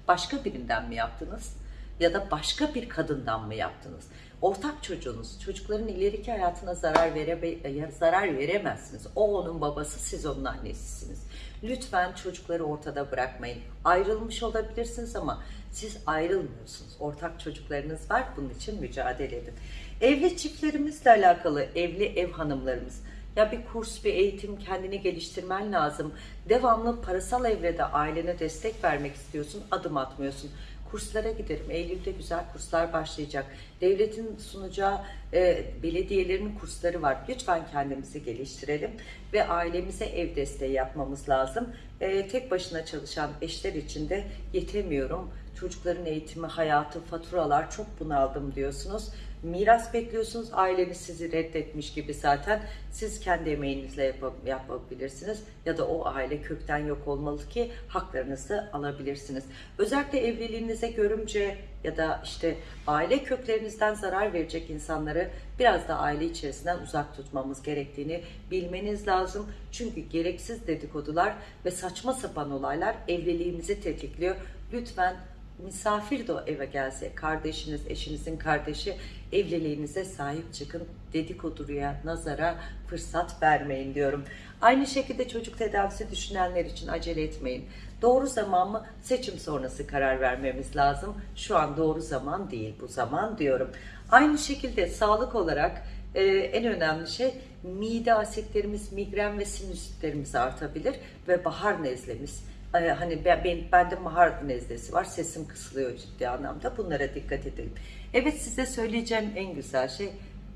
başka birinden mi yaptınız? ya da başka bir kadından mı yaptınız? Ortak çocuğunuz, çocukların ileriki hayatına zarar, vere, zarar veremezsiniz. O onun babası, siz onun annesisiniz. Lütfen çocukları ortada bırakmayın. Ayrılmış olabilirsiniz ama siz ayrılmıyorsunuz. Ortak çocuklarınız var, bunun için mücadele edin. Evli çiftlerimizle alakalı, evli ev hanımlarımız, ya bir kurs, bir eğitim kendini geliştirmen lazım. Devamlı parasal evrede ailene destek vermek istiyorsun, adım atmıyorsun. Kurslara giderim. Eylül'de güzel kurslar başlayacak. Devletin sunacağı e, belediyelerin kursları var. Lütfen kendimizi geliştirelim ve ailemize ev desteği yapmamız lazım. E, tek başına çalışan eşler için de yetemiyorum. Çocukların eğitimi, hayatı, faturalar çok bunaldım diyorsunuz miras bekliyorsunuz. Aileniz sizi reddetmiş gibi zaten. Siz kendi emeğinizle yap yapabilirsiniz. Ya da o aile kökten yok olmalı ki haklarınızı alabilirsiniz. Özellikle evliliğinize görümce ya da işte aile köklerinizden zarar verecek insanları biraz da aile içerisinden uzak tutmamız gerektiğini bilmeniz lazım. Çünkü gereksiz dedikodular ve saçma sapan olaylar evliliğimizi tetikliyor. Lütfen misafir de o eve gelse, kardeşiniz, eşinizin kardeşi evliliğinize sahip çıkın. Dedikoduya, nazara fırsat vermeyin diyorum. Aynı şekilde çocuk tedavisi düşünenler için acele etmeyin. Doğru zaman mı? Seçim sonrası karar vermemiz lazım. Şu an doğru zaman değil bu zaman diyorum. Aynı şekilde sağlık olarak e, en önemli şey mide asitlerimiz, migren ve sinüsitlerimiz artabilir ve bahar nezlemiz hani ben, ben bende mahar nezlesi var sesim kısılıyor ciddi anlamda bunlara dikkat edelim. Evet size söyleyeceğim en güzel şey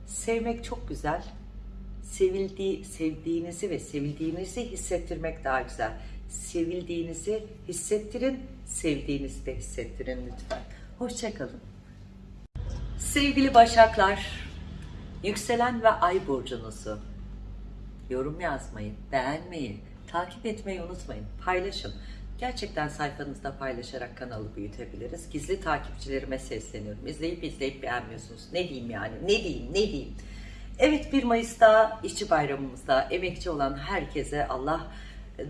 sevmek çok güzel. Sevildiği, sevdiğinizi ve sevildiğinizi hissettirmek daha güzel. Sevildiğinizi hissettirin, sevdiğinizi de hissettirin lütfen. Hoşçakalın. Sevgili Başaklar, yükselen ve ay burcunuzu yorum yazmayı, beğenmeyi, Takip etmeyi unutmayın. Paylaşın. Gerçekten sayfanızda paylaşarak kanalı büyütebiliriz. Gizli takipçilerime sesleniyorum. İzleyip izleyip beğenmiyorsunuz. Ne diyeyim yani? Ne diyeyim? Ne diyeyim? Evet 1 Mayıs'ta işçi bayramımızda emekçi olan herkese Allah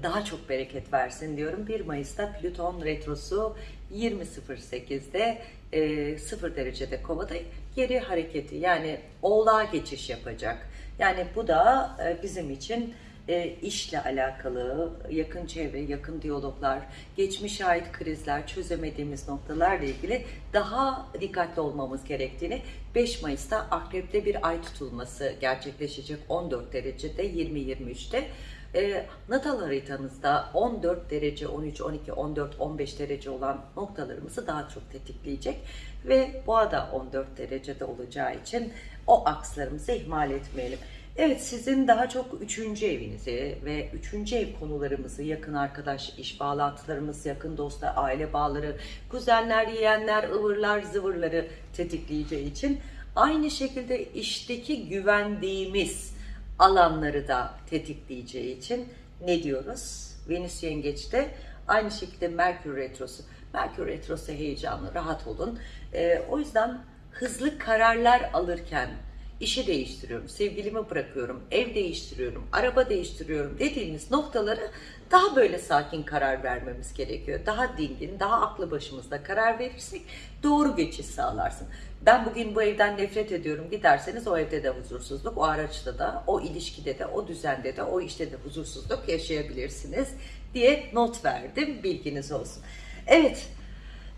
daha çok bereket versin diyorum. 1 Mayıs'ta Plüton retrosu 20.08'de e, 0 derecede kovada geri hareketi yani oğlağa geçiş yapacak. Yani bu da e, bizim için e, işle alakalı, yakın çevre, yakın diyaloglar, geçmişe ait krizler, çözemediğimiz noktalarla ilgili daha dikkatli olmamız gerektiğini 5 Mayıs'ta Akrep'te bir ay tutulması gerçekleşecek 14 derecede 20-23'te. E, natal haritanızda 14 derece, 13, 12, 14, 15 derece olan noktalarımızı daha çok tetikleyecek ve boğa da 14 derecede olacağı için o akslarımızı ihmal etmeyelim. Evet sizin daha çok üçüncü evinizi ve üçüncü ev konularımızı, yakın arkadaş, iş bağlantılarımız, yakın dostlar, aile bağları, kuzenler, yeğenler, ıvırlar, zıvırları tetikleyeceği için aynı şekilde işteki güvendiğimiz alanları da tetikleyeceği için ne diyoruz? Venüs Yengeç'te aynı şekilde Merkür Retrosu. Merkür Retrosu heyecanlı, rahat olun. Ee, o yüzden hızlı kararlar alırken işi değiştiriyorum, sevgilimi bırakıyorum, ev değiştiriyorum, araba değiştiriyorum dediğimiz noktaları daha böyle sakin karar vermemiz gerekiyor. Daha dingin, daha aklı başımızda karar verirsek doğru geçiş sağlarsın. Ben bugün bu evden nefret ediyorum giderseniz o evde de huzursuzluk, o araçta da, o ilişkide de, o düzende de, o işte de huzursuzluk yaşayabilirsiniz diye not verdim. Bilginiz olsun. Evet,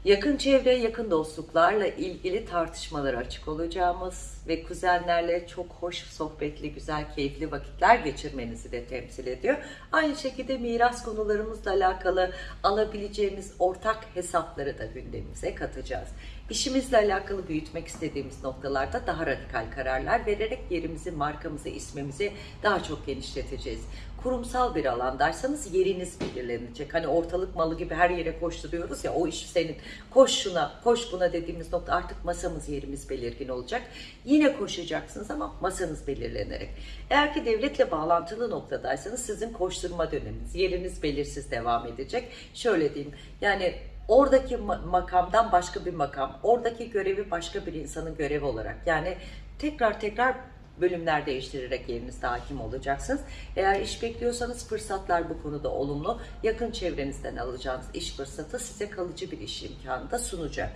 Yakın çevre, yakın dostluklarla ilgili tartışmalara açık olacağımız ve kuzenlerle çok hoş, sohbetli, güzel, keyifli vakitler geçirmenizi de temsil ediyor. Aynı şekilde miras konularımızla alakalı alabileceğimiz ortak hesapları da gündemimize katacağız. İşimizle alakalı büyütmek istediğimiz noktalarda daha radikal kararlar vererek yerimizi, markamızı, ismimizi daha çok genişleteceğiz kurumsal bir alandaysanız yeriniz belirlenecek. Hani ortalık malı gibi her yere koşturuyoruz ya o iş senin. Koş şuna, koş buna dediğimiz nokta artık masamız yerimiz belirgin olacak. Yine koşacaksınız ama masanız belirlenerek. Eğer ki devletle bağlantılı noktadaysanız sizin koşturma döneminiz, yeriniz belirsiz devam edecek. Şöyle diyeyim yani oradaki makamdan başka bir makam, oradaki görevi başka bir insanın görevi olarak yani tekrar tekrar bölümler değiştirerek yerinizde hakim olacaksınız. Eğer iş bekliyorsanız fırsatlar bu konuda olumlu. Yakın çevrenizden alacağınız iş fırsatı size kalıcı bir iş imkanı da sunacak.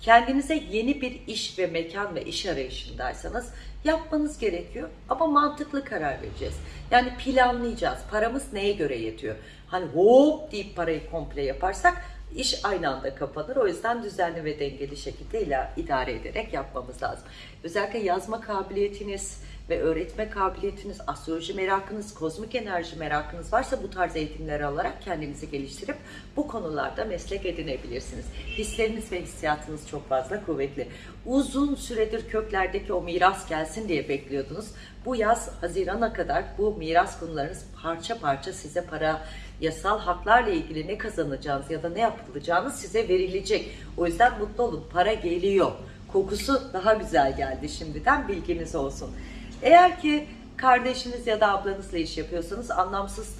Kendinize yeni bir iş ve mekan ve iş arayışındaysanız yapmanız gerekiyor ama mantıklı karar vereceğiz. Yani planlayacağız. Paramız neye göre yetiyor? Hani hop deyip parayı komple yaparsak iş aynı anda kapanır. O yüzden düzenli ve dengeli şekilde ila- idare ederek yapmamız lazım. Özellikle yazma kabiliyetiniz ve öğretme kabiliyetiniz, astroloji merakınız, kozmik enerji merakınız varsa bu tarz eğitimleri alarak kendinizi geliştirip bu konularda meslek edinebilirsiniz. Hisleriniz ve hissiyatınız çok fazla kuvvetli. Uzun süredir köklerdeki o miras gelsin diye bekliyordunuz. Bu yaz Haziran'a kadar bu miras konularınız parça parça size para, yasal haklarla ilgili ne kazanacağınız ya da ne yapılacağınız size verilecek. O yüzden mutlu olun. Para geliyor. Kokusu daha güzel geldi şimdiden bilginiz olsun. Eğer ki kardeşiniz ya da ablanızla iş yapıyorsanız anlamsız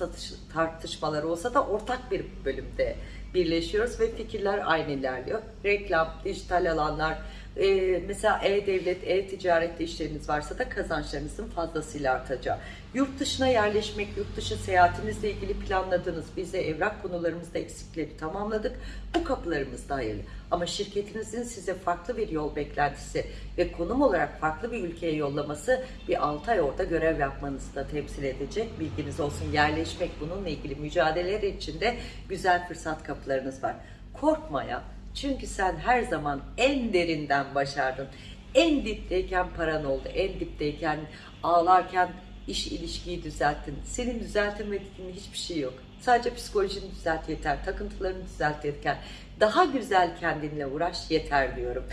tartışmalar olsa da ortak bir bölümde birleşiyoruz ve fikirler aynı ilerliyor. Reklam, dijital alanlar, e, mesela e-devlet, e-ticarette işleriniz varsa da kazançlarınızın fazlasıyla artacağı. Yurt dışına yerleşmek, yurt dışı seyahatinizle ilgili planladığınız, biz de evrak konularımızda eksikleri tamamladık. Bu kapılarımız da hayırlı. Ama şirketinizin size farklı bir yol beklentisi ve konum olarak farklı bir ülkeye yollaması bir 6 ay orada görev yapmanızı da temsil edecek. Bilginiz olsun yerleşmek bununla ilgili mücadeleler içinde güzel fırsat kapılarınız var. Korkmaya çünkü sen her zaman en derinden başardın. En dipteyken paran oldu. En dipteyken ağlarken iş ilişkiyi düzelttin. Senin düzeltemediğin hiçbir şey yok. Sadece psikolojini düzelt yeter. Takıntılarını düzelt yeter. Daha güzel kendinle uğraş yeter diyorum.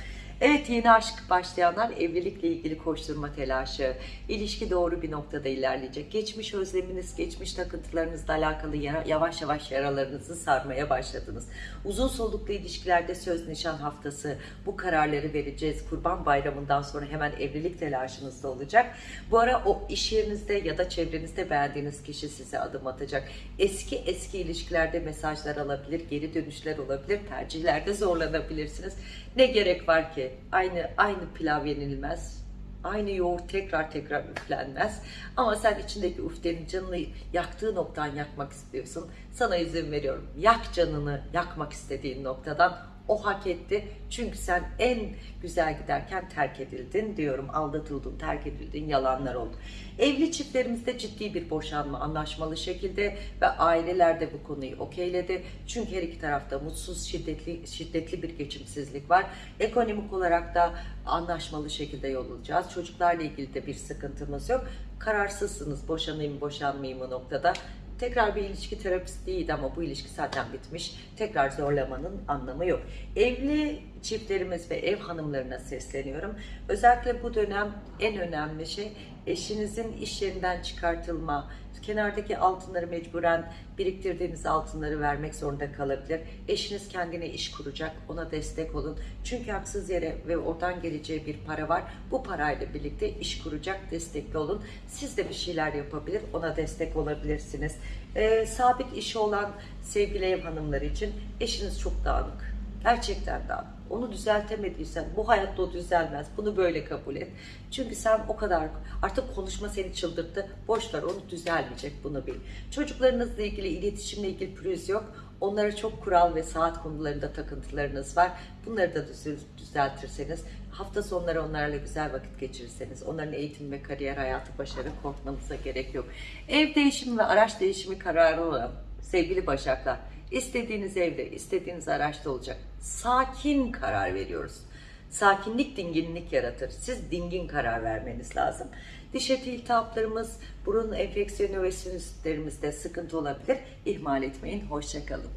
Evet yeni aşk başlayanlar evlilikle ilgili koşturma telaşı, ilişki doğru bir noktada ilerleyecek. Geçmiş özleminiz, geçmiş takıntılarınızla alakalı yavaş yavaş yaralarınızı sarmaya başladınız. Uzun soluklu ilişkilerde söz nişan haftası bu kararları vereceğiz. Kurban bayramından sonra hemen evlilik telaşınız da olacak. Bu ara o iş yerinizde ya da çevrenizde beğendiğiniz kişi size adım atacak. Eski eski ilişkilerde mesajlar alabilir, geri dönüşler olabilir, tercihlerde zorlanabilirsiniz. Ne gerek var ki? Aynı aynı pilav yenilmez. Aynı yoğurt tekrar tekrar üflenmez. Ama sen içindeki üftenin canını yaktığı noktadan yakmak istiyorsun. Sana izin veriyorum. Yak canını yakmak istediğin noktadan. O hak etti. Çünkü sen en güzel giderken terk edildin diyorum. Aldatıldın, terk edildin, yalanlar oldu. Evli çiftlerimizde ciddi bir boşanma anlaşmalı şekilde ve aileler de bu konuyu okeyledi. Çünkü her iki tarafta mutsuz, şiddetli şiddetli bir geçimsizlik var. Ekonomik olarak da anlaşmalı şekilde yol alacağız. Çocuklarla ilgili de bir sıkıntımız yok. Kararsızsınız boşanayım boşanmayayım mı noktada. Tekrar bir ilişki terapisi değildi ama bu ilişki zaten bitmiş. Tekrar zorlamanın anlamı yok. Evli çiftlerimiz ve ev hanımlarına sesleniyorum. Özellikle bu dönem en önemli şey eşinizin iş yerinden çıkartılma, kenardaki altınları mecburen biriktirdiğiniz altınları vermek zorunda kalabilir. Eşiniz kendine iş kuracak, ona destek olun. Çünkü haksız yere ve oradan geleceği bir para var. Bu parayla birlikte iş kuracak, destekli olun. Siz de bir şeyler yapabilir, ona destek olabilirsiniz. Ee, sabit işi olan sevgili ev hanımları için eşiniz çok dağınık. Gerçekten dağınık. Onu düzeltemediysen bu hayatta o düzelmez. Bunu böyle kabul et. Çünkü sen o kadar artık konuşma seni çıldırttı. Boş ver onu düzelmeyecek bunu bil. Çocuklarınızla ilgili iletişimle ilgili pürüz yok. Onlara çok kural ve saat konularında takıntılarınız var. Bunları da düz- düzeltirseniz hafta sonları onlarla güzel vakit geçirirseniz onların eğitim ve kariyer hayatı başarı korkmanıza gerek yok. Ev değişimi ve araç değişimi kararı olan sevgili Başaklar istediğiniz evde, istediğiniz araçta olacak. Sakin karar veriyoruz. Sakinlik dinginlik yaratır. Siz dingin karar vermeniz lazım. Diş eti iltihaplarımız, burun enfeksiyonu ve sinüslerimizde sıkıntı olabilir. İhmal etmeyin. Hoşçakalın.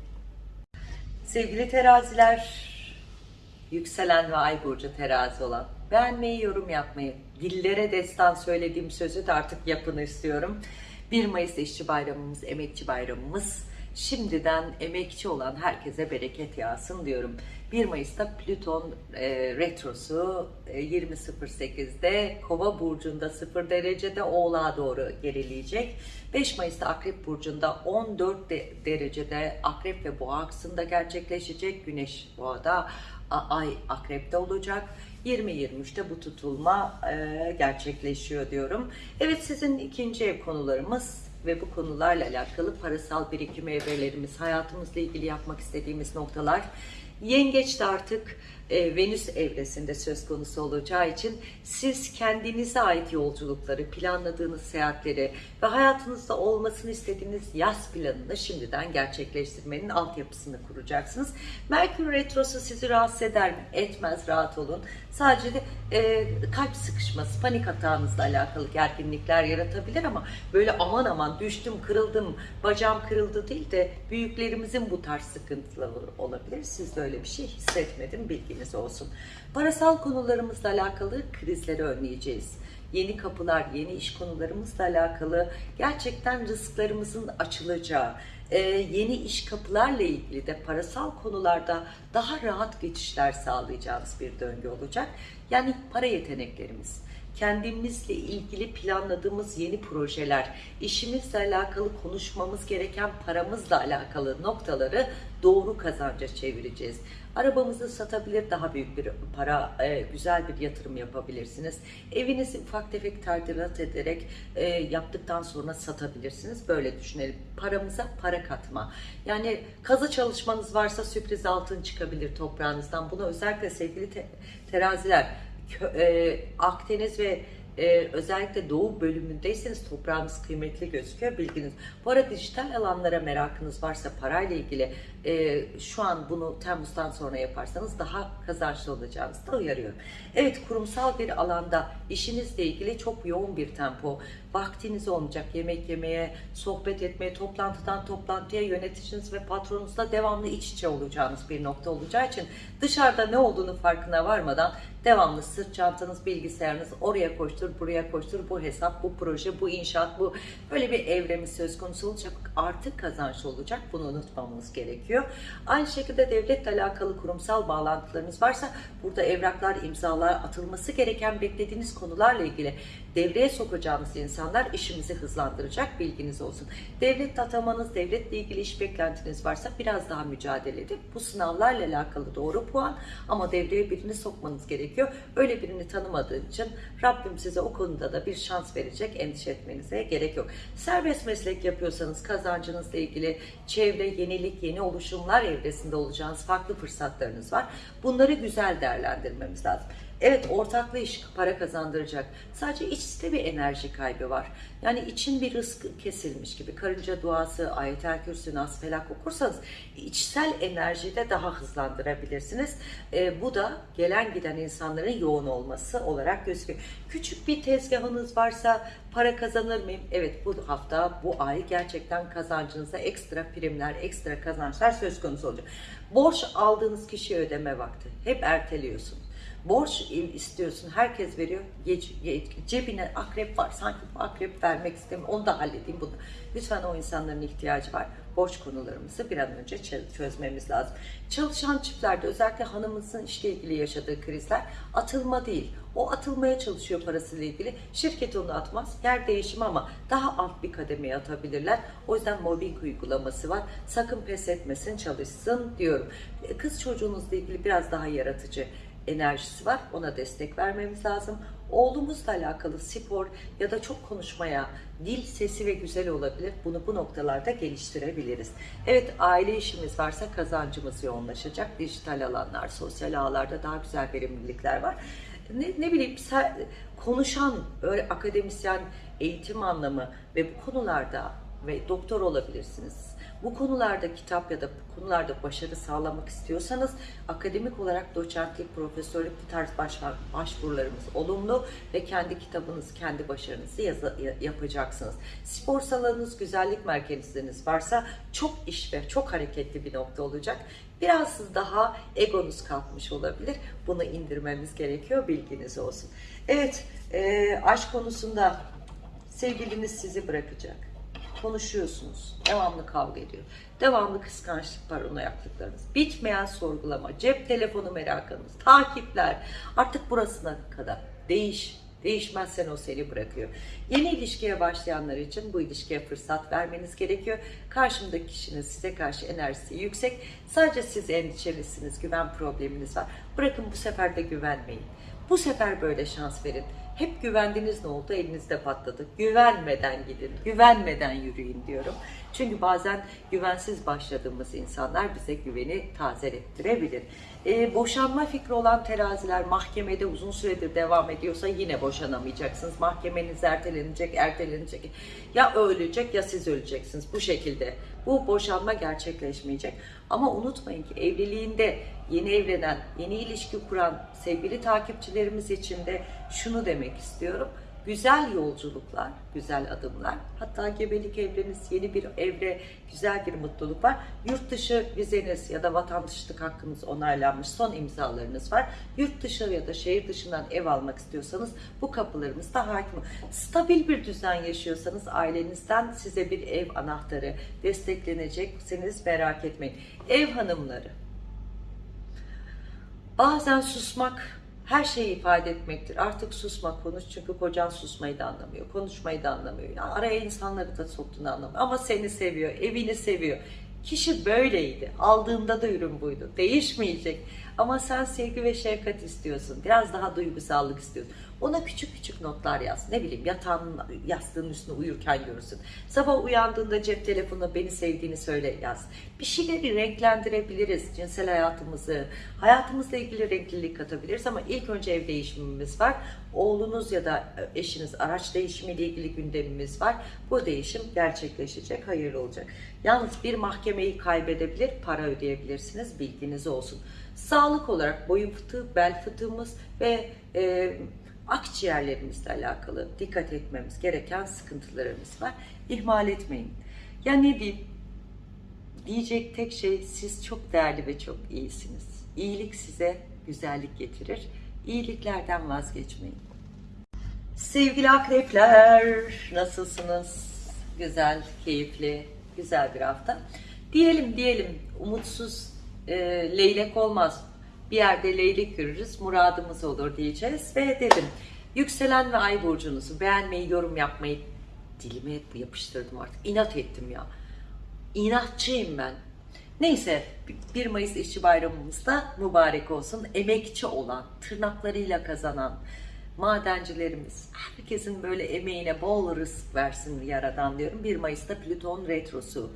Sevgili teraziler, yükselen ve ay burcu terazi olan beğenmeyi, yorum yapmayı, dillere destan söylediğim sözü de artık yapın istiyorum. 1 Mayıs işçi bayramımız, emekçi bayramımız. Şimdiden emekçi olan herkese bereket yağsın diyorum. 1 Mayıs'ta Plüton e, retrosu e, 20.08'de Kova burcunda 0 derecede Oğlağa doğru gerileyecek. 5 Mayıs'ta Akrep burcunda 14 de- derecede Akrep ve Boğa aksında gerçekleşecek. Güneş Boğa'da, Ay Akrep'te olacak. 20-23'te bu tutulma e, gerçekleşiyor diyorum. Evet sizin ikinci ev konularımız ve bu konularla alakalı parasal birikim evrelerimiz, hayatımızla ilgili yapmak istediğimiz noktalar. Yengeçte artık e, Venüs evresinde söz konusu olacağı için siz kendinize ait yolculukları, planladığınız seyahatleri ve hayatınızda olmasını istediğiniz yaz planını şimdiden gerçekleştirmenin altyapısını kuracaksınız. Merkür Retrosu sizi rahatsız eder mi? Etmez, rahat olun. Sadece de e, kalp sıkışması, panik hatanızla alakalı gerginlikler yaratabilir ama böyle aman aman düştüm, kırıldım, bacağım kırıldı değil de büyüklerimizin bu tarz sıkıntıları olabilir. Siz de öyle bir şey hissetmedim, bilginiz olsun. Parasal konularımızla alakalı krizleri önleyeceğiz yeni kapılar, yeni iş konularımızla alakalı gerçekten rızklarımızın açılacağı, e, yeni iş kapılarla ilgili de parasal konularda daha rahat geçişler sağlayacağınız bir döngü olacak. Yani para yeteneklerimiz, kendimizle ilgili planladığımız yeni projeler, işimizle alakalı konuşmamız gereken paramızla alakalı noktaları doğru kazanca çevireceğiz. Arabamızı satabilir, daha büyük bir para, e, güzel bir yatırım yapabilirsiniz. Evinizi ufak tefek tadilat ederek e, yaptıktan sonra satabilirsiniz. Böyle düşünelim. Paramıza para katma. Yani kazı çalışmanız varsa sürpriz altın çıkabilir toprağınızdan. Bunu özellikle sevgili te- teraziler, e, Akdeniz ve e, özellikle doğu bölümündeyseniz toprağınız kıymetli gözüküyor bilginiz. Bu arada dijital alanlara merakınız varsa parayla ilgili e, şu an bunu Temmuz'dan sonra yaparsanız daha kazançlı olacağınızı da uyarıyorum. Evet kurumsal bir alanda işinizle ilgili çok yoğun bir tempo, vaktiniz olmayacak yemek yemeye, sohbet etmeye, toplantıdan toplantıya yöneticiniz ve patronunuzla devamlı iç içe olacağınız bir nokta olacağı için dışarıda ne olduğunu farkına varmadan devamlı sırt çantanız, bilgisayarınız oraya koştur, buraya koştur, bu hesap, bu proje, bu inşaat, bu böyle bir evremiz söz konusu olacak. Artık kazançlı olacak. Bunu unutmamamız gerekiyor. Aynı şekilde devletle alakalı kurumsal bağlantılarınız varsa burada evraklar, imzalar atılması gereken beklediğiniz konularla ilgili devreye sokacağımız insanlar işimizi hızlandıracak bilginiz olsun. Devlet atamanız, devletle ilgili iş beklentiniz varsa biraz daha mücadele edin. Bu sınavlarla alakalı doğru puan ama devreye birini sokmanız gerekiyor. Öyle birini tanımadığın için Rabbim size o konuda da bir şans verecek. Endişe etmenize gerek yok. Serbest meslek yapıyorsanız kazancınızla ilgili çevre, yenilik, yeni oluşumlar evresinde olacağınız farklı fırsatlarınız var. Bunları güzel değerlendirmemiz lazım. Evet ortaklı iş para kazandıracak. Sadece içte bir enerji kaybı var. Yani için bir rızk kesilmiş gibi. Karınca duası, ayetel kürsü, nas felak okursanız içsel enerjiyi de daha hızlandırabilirsiniz. Ee, bu da gelen giden insanların yoğun olması olarak gözüküyor. Küçük bir tezgahınız varsa para kazanır mıyım? Evet bu hafta, bu ay gerçekten kazancınıza ekstra primler, ekstra kazançlar söz konusu olacak. Borç aldığınız kişiye ödeme vakti. Hep erteliyorsunuz. Borç istiyorsun, herkes veriyor. Cebine akrep var, sanki bu akrep vermek istemiyorum, onu da halledeyim bunu. Lütfen o insanların ihtiyacı var. Borç konularımızı bir an önce çö- çözmemiz lazım. Çalışan çiftlerde özellikle hanımınızın işle ilgili yaşadığı krizler atılma değil. O atılmaya çalışıyor parasıyla ilgili. Şirket onu atmaz. Yer değişimi ama daha alt bir kademeye atabilirler. O yüzden mobbing uygulaması var. Sakın pes etmesin, çalışsın diyorum. Kız çocuğunuzla ilgili biraz daha yaratıcı enerjisi var. Ona destek vermemiz lazım. Oğlumuzla alakalı spor ya da çok konuşmaya, dil sesi ve güzel olabilir. Bunu bu noktalarda geliştirebiliriz. Evet aile işimiz varsa kazancımız yoğunlaşacak. Dijital alanlar, sosyal ağlarda daha güzel verimlilikler var. Ne, ne bileyim konuşan öyle akademisyen eğitim anlamı ve bu konularda ve doktor olabilirsiniz. Bu konularda kitap ya da bu konularda başarı sağlamak istiyorsanız akademik olarak doçentlik, profesörlük bu tarz başvur- başvurularımız olumlu ve kendi kitabınız, kendi başarınızı yapacaksınız. Spor salonunuz, güzellik merkeziniz varsa çok iş ve çok hareketli bir nokta olacak. Biraz daha egonuz kalkmış olabilir. Bunu indirmemiz gerekiyor. Bilginiz olsun. Evet, e, aşk konusunda sevgiliniz sizi bırakacak konuşuyorsunuz. Devamlı kavga ediyor. Devamlı kıskançlık var ona yaptıklarınız. Bitmeyen sorgulama, cep telefonu merakınız, takipler. Artık burasına kadar değiş. Değişmezsen o seni bırakıyor. Yeni ilişkiye başlayanlar için bu ilişkiye fırsat vermeniz gerekiyor. Karşımdaki kişinin size karşı enerjisi yüksek. Sadece siz endişelisiniz, güven probleminiz var. Bırakın bu sefer de güvenmeyin. Bu sefer böyle şans verin. Hep güvendiniz ne oldu? Elinizde patladı. Güvenmeden gidin, güvenmeden yürüyün diyorum. Çünkü bazen güvensiz başladığımız insanlar bize güveni tazelettirebilir. Ee, boşanma fikri olan teraziler mahkemede uzun süredir devam ediyorsa yine boşanamayacaksınız. Mahkemeniz ertelenecek, ertelenecek. Ya ölecek ya siz öleceksiniz bu şekilde. Bu boşanma gerçekleşmeyecek. Ama unutmayın ki evliliğinde yeni evlenen, yeni ilişki kuran sevgili takipçilerimiz için de şunu demek istiyorum. Güzel yolculuklar, güzel adımlar. Hatta gebelik evreniz, yeni bir evre, güzel bir mutluluk var. Yurt dışı vizeniz ya da vatandaşlık hakkınız onaylanmış son imzalarınız var. Yurt dışı ya da şehir dışından ev almak istiyorsanız bu kapılarımızda hakim. Stabil bir düzen yaşıyorsanız ailenizden size bir ev anahtarı desteklenecekseniz merak etmeyin. Ev hanımları, Bazen susmak her şeyi ifade etmektir. Artık susma, konuş çünkü kocan susmayı da anlamıyor, konuşmayı da anlamıyor. Ya araya insanları da soktuğunu anlamıyor. Ama seni seviyor, evini seviyor. Kişi böyleydi. Aldığında da ürün buydu. Değişmeyecek. Ama sen sevgi ve şefkat istiyorsun. Biraz daha duygusallık istiyorsun. Ona küçük küçük notlar yaz. Ne bileyim yatağın yastığın üstüne uyurken görürsün. Sabah uyandığında cep telefonuna beni sevdiğini söyle yaz. Bir şeyleri renklendirebiliriz. Cinsel hayatımızı, hayatımızla ilgili renklilik katabiliriz ama ilk önce ev değişimimiz var. Oğlunuz ya da eşiniz araç değişimiyle ilgili gündemimiz var. Bu değişim gerçekleşecek, hayırlı olacak. Yalnız bir mahkemeyi kaybedebilir, para ödeyebilirsiniz. Bilginiz olsun. Sağlık olarak boyun fıtığı, bel fıtığımız ve e, akciğerlerimizle alakalı dikkat etmemiz gereken sıkıntılarımız var. İhmal etmeyin. Ya ne diyeyim? Diyecek tek şey siz çok değerli ve çok iyisiniz. İyilik size güzellik getirir. İyiliklerden vazgeçmeyin. Sevgili akrepler nasılsınız? Güzel, keyifli, güzel bir hafta. Diyelim diyelim umutsuz e, leylek olmaz. Bir yerde leylek görürüz, muradımız olur diyeceğiz. Ve dedim, yükselen ve ay burcunuzu beğenmeyi, yorum yapmayı dilime yapıştırdım artık. İnat ettim ya. İnatçıyım ben. Neyse 1 Mayıs İşçi Bayramımız da mübarek olsun. Emekçi olan, tırnaklarıyla kazanan madencilerimiz, herkesin böyle emeğine bol rızık versin Yaradan diyorum. 1 Mayıs'ta Plüton Retrosu.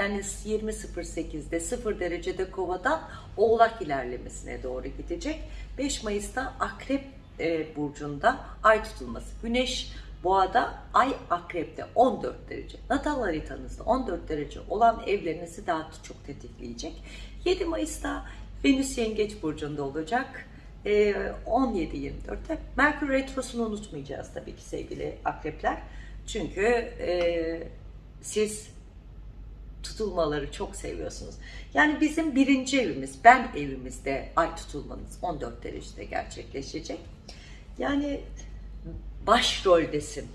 Yani 20.08'de 0 derecede kovadan oğlak ilerlemesine doğru gidecek. 5 Mayıs'ta Akrep e, burcunda ay tutulması. Güneş Boğada, ay akrepte 14 derece. Natal haritanızda 14 derece olan evlerinizi daha çok tetikleyecek. 7 Mayıs'ta Venüs Yengeç Burcu'nda olacak. Ee, 17-24'te. Merkür Retrosu'nu unutmayacağız tabii ki sevgili akrepler. Çünkü e, siz tutulmaları çok seviyorsunuz. Yani bizim birinci evimiz, ben evimizde ay tutulmanız 14 derecede gerçekleşecek. Yani başroldesin.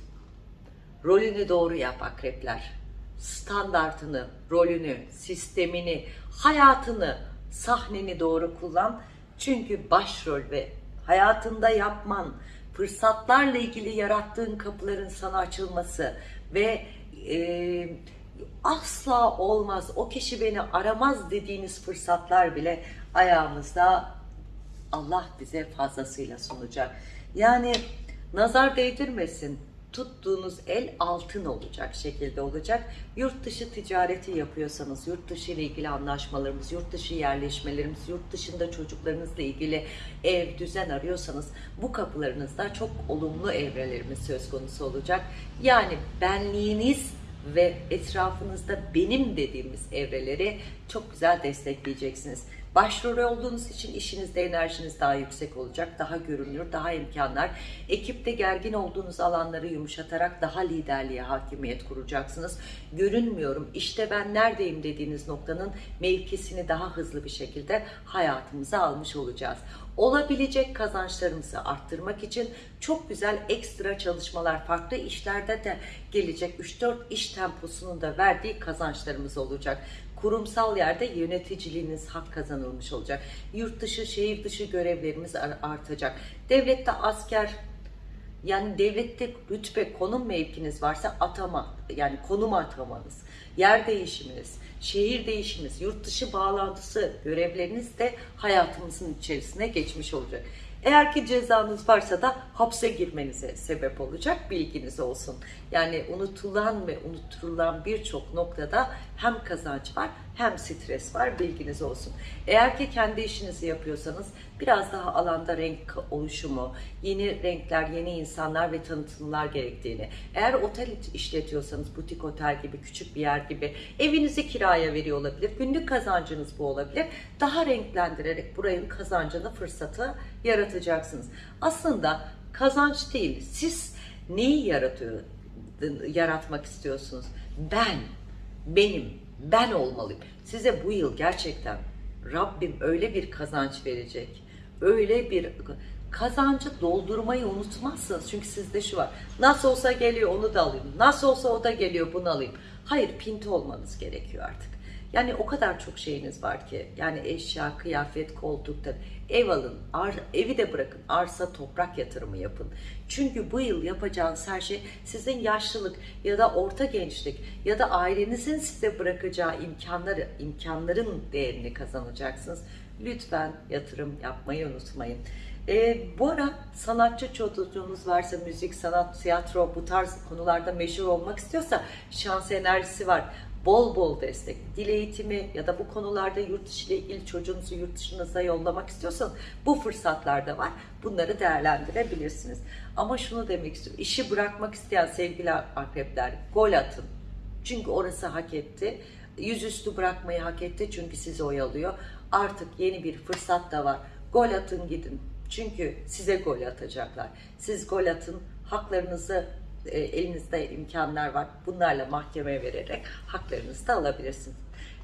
Rolünü doğru yap akrepler. Standartını, rolünü, sistemini, hayatını, sahneni doğru kullan. Çünkü başrol ve hayatında yapman, fırsatlarla ilgili yarattığın kapıların sana açılması ve e, asla olmaz, o kişi beni aramaz dediğiniz fırsatlar bile ayağımızda Allah bize fazlasıyla sunacak. Yani nazar değdirmesin. Tuttuğunuz el altın olacak şekilde olacak. Yurt dışı ticareti yapıyorsanız, yurt dışı ile ilgili anlaşmalarımız, yurt dışı yerleşmelerimiz, yurt dışında çocuklarınızla ilgili ev, düzen arıyorsanız bu kapılarınızda çok olumlu evrelerimiz söz konusu olacak. Yani benliğiniz ve etrafınızda benim dediğimiz evreleri çok güzel destekleyeceksiniz. Başrol olduğunuz için işinizde enerjiniz daha yüksek olacak, daha görünür, daha imkanlar. Ekipte gergin olduğunuz alanları yumuşatarak daha liderliğe hakimiyet kuracaksınız. Görünmüyorum, işte ben neredeyim dediğiniz noktanın mevkisini daha hızlı bir şekilde hayatımıza almış olacağız. Olabilecek kazançlarımızı arttırmak için çok güzel ekstra çalışmalar, farklı işlerde de gelecek 3-4 iş temposunun da verdiği kazançlarımız olacak kurumsal yerde yöneticiliğiniz hak kazanılmış olacak. Yurt dışı, şehir dışı görevlerimiz artacak. Devlette asker, yani devlette rütbe, konum mevkiniz varsa atama, yani konum atamanız, yer değişiminiz, şehir değişiminiz, yurt dışı bağlantısı görevleriniz de hayatımızın içerisine geçmiş olacak. Eğer ki cezanız varsa da hapse girmenize sebep olacak bilginiz olsun. Yani unutulan ve unutturulan birçok noktada hem kazanç var hem stres var bilginiz olsun. Eğer ki kendi işinizi yapıyorsanız biraz daha alanda renk oluşumu, yeni renkler, yeni insanlar ve tanıtımlar gerektiğini, eğer otel işletiyorsanız butik otel gibi küçük bir yer gibi evinizi kiraya veriyor olabilir, günlük kazancınız bu olabilir. Daha renklendirerek buranın kazancını fırsatı yaratacaksınız. Aslında kazanç değil, siz neyi yaratıyor, yaratmak istiyorsunuz? Ben, benim, ben olmalıyım. Size bu yıl gerçekten Rabbim öyle bir kazanç verecek. Öyle bir kazancı doldurmayı unutmazsınız. Çünkü sizde şu var. Nasıl olsa geliyor onu da alayım. Nasıl olsa o da geliyor bunu alayım. Hayır pinti olmanız gerekiyor artık. Yani o kadar çok şeyiniz var ki. Yani eşya, kıyafet, koltukta ev alın. Ar, evi de bırakın. Arsa, toprak yatırımı yapın. Çünkü bu yıl yapacağınız her şey sizin yaşlılık ya da orta gençlik ya da ailenizin size bırakacağı imkanları, imkanların değerini kazanacaksınız. Lütfen yatırım yapmayı unutmayın. E, bu ara sanatçı çocuğunuz varsa müzik, sanat, tiyatro bu tarz konularda meşhur olmak istiyorsa şans enerjisi var. Bol bol destek, dil eğitimi ya da bu konularda yurt dışı ile ilgili çocuğunuzu yurt dışınıza yollamak istiyorsanız bu fırsatlar da var. Bunları değerlendirebilirsiniz. Ama şunu demek istiyorum. İşi bırakmak isteyen sevgili akrepler gol atın. Çünkü orası hak etti. Yüzüstü bırakmayı hak etti çünkü sizi oyalıyor. Artık yeni bir fırsat da var. Gol atın gidin. Çünkü size gol atacaklar. Siz gol atın, haklarınızı elinizde imkanlar var. Bunlarla mahkemeye vererek haklarınızı da alabilirsiniz.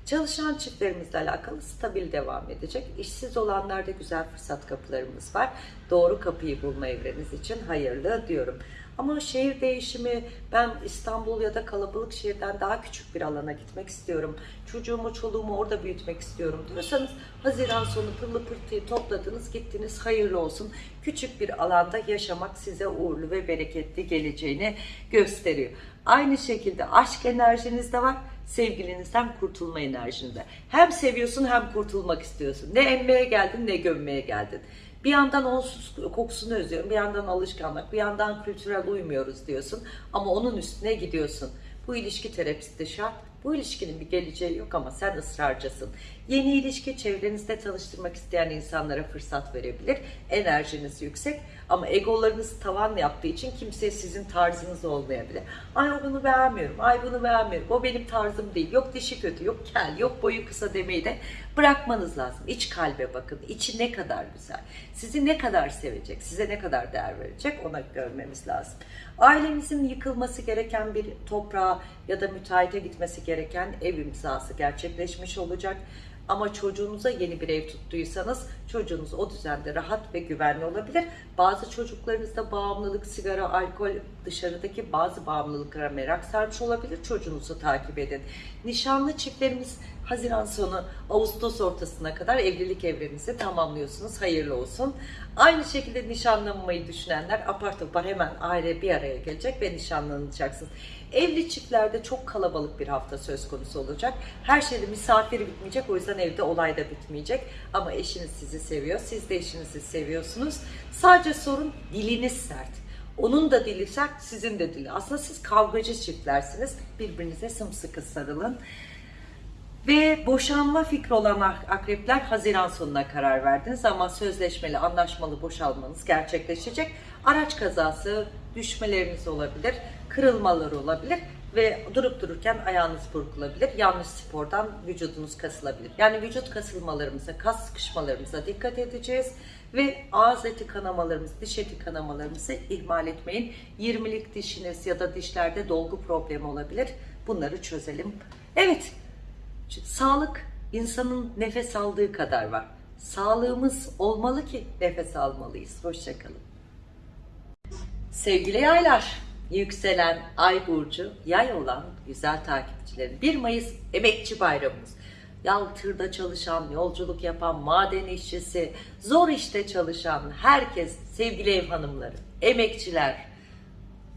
Çalışan çiftlerimizle alakalı stabil devam edecek. İşsiz olanlarda güzel fırsat kapılarımız var. Doğru kapıyı bulma evreniz için hayırlı diyorum. Ama şehir değişimi, ben İstanbul ya da kalabalık şehirden daha küçük bir alana gitmek istiyorum. Çocuğumu, çoluğumu orada büyütmek istiyorum diyorsanız Haziran sonu pırlı pırtıyı topladınız, gittiniz, hayırlı olsun. Küçük bir alanda yaşamak size uğurlu ve bereketli geleceğini gösteriyor. Aynı şekilde aşk enerjiniz de var sevgilinizden kurtulma enerjinde. Hem seviyorsun hem kurtulmak istiyorsun. Ne emmeye geldin ne gömmeye geldin. Bir yandan onsuz kokusunu özlüyorum, bir yandan alışkanlık, bir yandan kültürel uymuyoruz diyorsun. Ama onun üstüne gidiyorsun. Bu ilişki terapisti şart. Bu ilişkinin bir geleceği yok ama sen ısrarcısın. Yeni ilişki çevrenizde tanıştırmak isteyen insanlara fırsat verebilir. Enerjiniz yüksek ama egolarınız tavan yaptığı için kimseye sizin tarzınız olmayabilir. Ay bunu beğenmiyorum, ay bunu beğenmiyorum, o benim tarzım değil. Yok dişi kötü, yok kel, yok boyu kısa demeyi de bırakmanız lazım. İç kalbe bakın, içi ne kadar güzel. Sizi ne kadar sevecek, size ne kadar değer verecek ona görmemiz lazım. Ailemizin yıkılması gereken bir toprağa ya da müteahhite gitmesi gereken ev imzası gerçekleşmiş olacak. Ama çocuğunuza yeni bir ev tuttuysanız çocuğunuz o düzende rahat ve güvenli olabilir. Bazı çocuklarınızda bağımlılık, sigara, alkol, dışarıdaki bazı bağımlılıklara merak sarmış olabilir. Çocuğunuzu takip edin. Nişanlı çiftlerimiz Haziran sonu Ağustos ortasına kadar evlilik evrenizi tamamlıyorsunuz. Hayırlı olsun. Aynı şekilde nişanlanmayı düşünenler apar topar hemen aile bir araya gelecek ve nişanlanacaksınız. Evli çiftlerde çok kalabalık bir hafta söz konusu olacak. Her şeyde misafir bitmeyecek. O yüzden evde olay da bitmeyecek. Ama eşiniz sizi seviyor. Siz de eşinizi seviyorsunuz. Sadece sorun diliniz sert. Onun da dili sert, sizin de dili. Aslında siz kavgacı çiftlersiniz. Birbirinize sımsıkı sarılın. Ve boşanma fikri olan akrepler Haziran sonuna karar verdiniz ama sözleşmeli, anlaşmalı boşalmanız gerçekleşecek. Araç kazası, düşmeleriniz olabilir, kırılmalar olabilir ve durup dururken ayağınız burkulabilir. Yanlış spordan vücudunuz kasılabilir. Yani vücut kasılmalarımıza, kas sıkışmalarımıza dikkat edeceğiz ve ağız eti kanamalarımız, diş eti kanamalarımızı ihmal etmeyin. 20'lik dişiniz ya da dişlerde dolgu problemi olabilir. Bunları çözelim. Evet, Sağlık insanın nefes aldığı kadar var. Sağlığımız olmalı ki nefes almalıyız. Hoşçakalın. Sevgili yaylar, yükselen ay burcu yay olan güzel takipçilerim. 1 Mayıs emekçi bayramımız. Yal tırda çalışan, yolculuk yapan, maden işçisi, zor işte çalışan herkes, sevgili ev hanımları, emekçiler,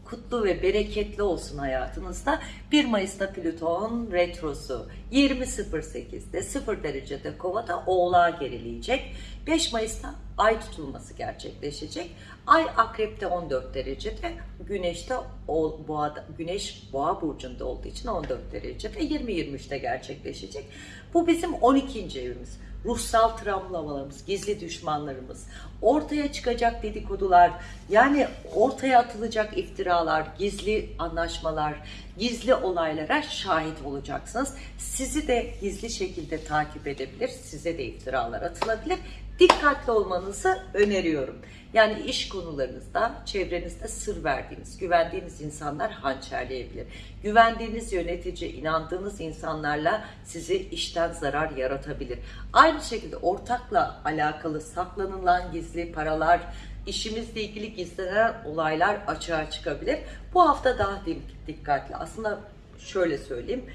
kutlu ve bereketli olsun hayatınızda. 1 Mayıs'ta Plüton retrosu 20.08'de 0 derecede kovada oğlağa gerileyecek. 5 Mayıs'ta ay tutulması gerçekleşecek. Ay akrepte 14 derecede, güneşte boğa, güneş boğa burcunda olduğu için 14 derecede 20-23'te gerçekleşecek. Bu bizim 12. evimiz ruhsal travmalarımız, gizli düşmanlarımız, ortaya çıkacak dedikodular, yani ortaya atılacak iftiralar, gizli anlaşmalar, gizli olaylara şahit olacaksınız. Sizi de gizli şekilde takip edebilir, size de iftiralar atılabilir. Dikkatli olmanızı öneriyorum. Yani iş konularınızda, çevrenizde sır verdiğiniz, güvendiğiniz insanlar hançerleyebilir. Güvendiğiniz yönetici, inandığınız insanlarla sizi işten zarar yaratabilir. Aynı şekilde ortakla alakalı saklanılan gizli paralar, işimizle ilgili gizlenen olaylar açığa çıkabilir. Bu hafta daha dikkatli. Aslında şöyle söyleyeyim.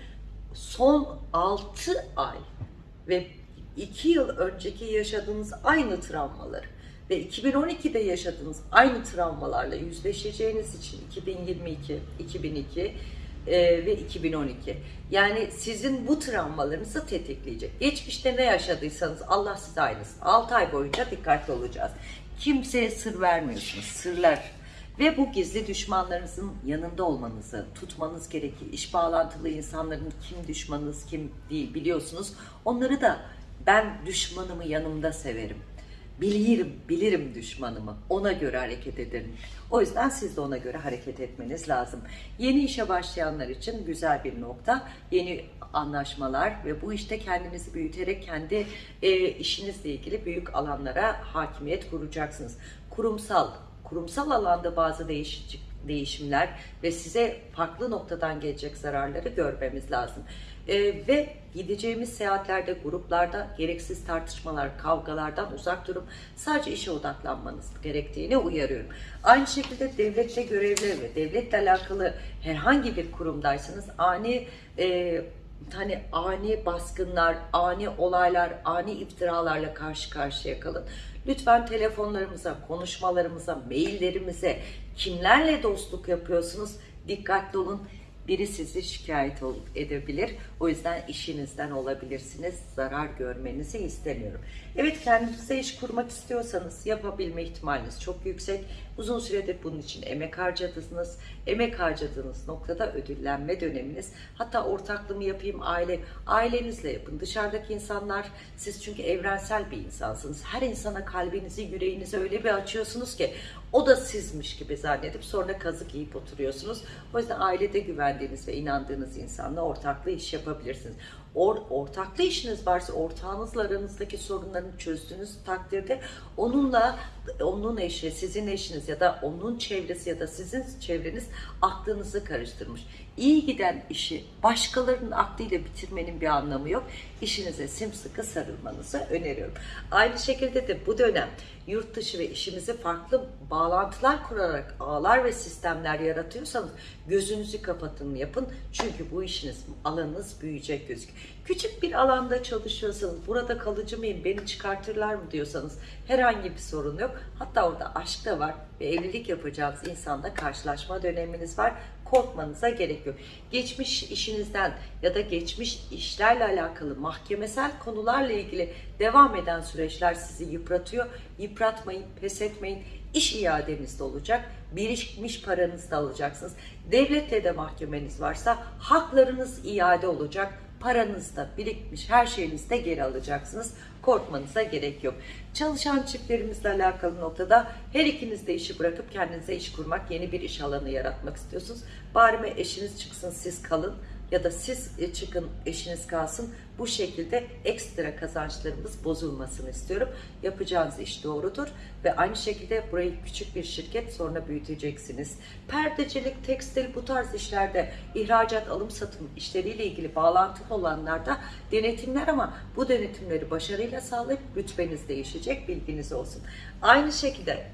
Son 6 ay ve 2 yıl önceki yaşadığınız aynı travmaları ve 2012'de yaşadığınız aynı travmalarla yüzleşeceğiniz için 2022, 2002 e, ve 2012. Yani sizin bu travmalarınızı tetikleyecek. Geçmişte ne yaşadıysanız Allah size aynısın. 6 ay boyunca dikkatli olacağız. Kimseye sır vermiyorsunuz. Sırlar ve bu gizli düşmanlarınızın yanında olmanızı tutmanız gerekir. İş bağlantılı insanların kim düşmanınız kim değil biliyorsunuz. Onları da ben düşmanımı yanımda severim bilirim, bilirim düşmanımı. Ona göre hareket ederim. O yüzden siz de ona göre hareket etmeniz lazım. Yeni işe başlayanlar için güzel bir nokta. Yeni anlaşmalar ve bu işte kendinizi büyüterek kendi e, işinizle ilgili büyük alanlara hakimiyet kuracaksınız. Kurumsal, kurumsal alanda bazı değişiklik değişimler ve size farklı noktadan gelecek zararları görmemiz lazım. Ee, ve gideceğimiz seyahatlerde, gruplarda gereksiz tartışmalar, kavgalardan uzak durup sadece işe odaklanmanız gerektiğini uyarıyorum. Aynı şekilde devlette görevli ve devletle alakalı herhangi bir kurumdaysanız ani e, hani ani baskınlar, ani olaylar, ani iftiralarla karşı karşıya kalın. Lütfen telefonlarımıza, konuşmalarımıza, maillerimize kimlerle dostluk yapıyorsunuz dikkatli olun biri sizi şikayet edebilir. O yüzden işinizden olabilirsiniz. Zarar görmenizi istemiyorum. Evet kendinize iş kurmak istiyorsanız yapabilme ihtimaliniz çok yüksek. Uzun süredir bunun için emek harcadınız. Emek harcadığınız noktada ödüllenme döneminiz. Hatta ortaklığımı yapayım aile, ailenizle yapın. Dışarıdaki insanlar, siz çünkü evrensel bir insansınız. Her insana kalbinizi, yüreğinizi öyle bir açıyorsunuz ki o da sizmiş gibi zannedip sonra kazık yiyip oturuyorsunuz. O yüzden ailede güvendiğiniz ve inandığınız insanla ortaklı iş yapabilirsiniz. Or, ortaklı işiniz varsa ortağınızla aranızdaki sorunlarını çözdüğünüz takdirde onunla onun eşi, sizin eşiniz ya da onun çevresi ya da sizin çevreniz aklınızı karıştırmış. İyi giden işi başkalarının aklıyla bitirmenin bir anlamı yok. İşinize simsıkı sarılmanızı öneriyorum. Aynı şekilde de bu dönem yurt dışı ve işimizi farklı bağlantılar kurarak ağlar ve sistemler yaratıyorsanız gözünüzü kapatın yapın. Çünkü bu işiniz alanınız büyüyecek gözük. Küçük bir alanda çalışıyorsanız burada kalıcı mıyım beni çıkartırlar mı diyorsanız herhangi bir sorun yok. Hatta orada aşk da var ve evlilik yapacağınız insanda karşılaşma döneminiz var korkmanıza gerek yok. Geçmiş işinizden ya da geçmiş işlerle alakalı mahkemesel konularla ilgili devam eden süreçler sizi yıpratıyor. Yıpratmayın, pes etmeyin. İş iadeniz de olacak. Birikmiş paranızı da alacaksınız. Devletle de mahkemeniz varsa haklarınız iade olacak paranız da birikmiş her şeyinizi de geri alacaksınız. Korkmanıza gerek yok. Çalışan çiftlerimizle alakalı noktada her ikiniz de işi bırakıp kendinize iş kurmak, yeni bir iş alanı yaratmak istiyorsunuz. Bari eşiniz çıksın siz kalın ya da siz e, çıkın eşiniz kalsın. Bu şekilde ekstra kazançlarımız bozulmasını istiyorum. Yapacağınız iş doğrudur ve aynı şekilde burayı küçük bir şirket sonra büyüteceksiniz. Perdecilik, tekstil bu tarz işlerde ihracat, alım satım işleriyle ilgili bağlantılı olanlarda denetimler ama bu denetimleri başarıyla sağlayıp rütbeniz değişecek bilginiz olsun. Aynı şekilde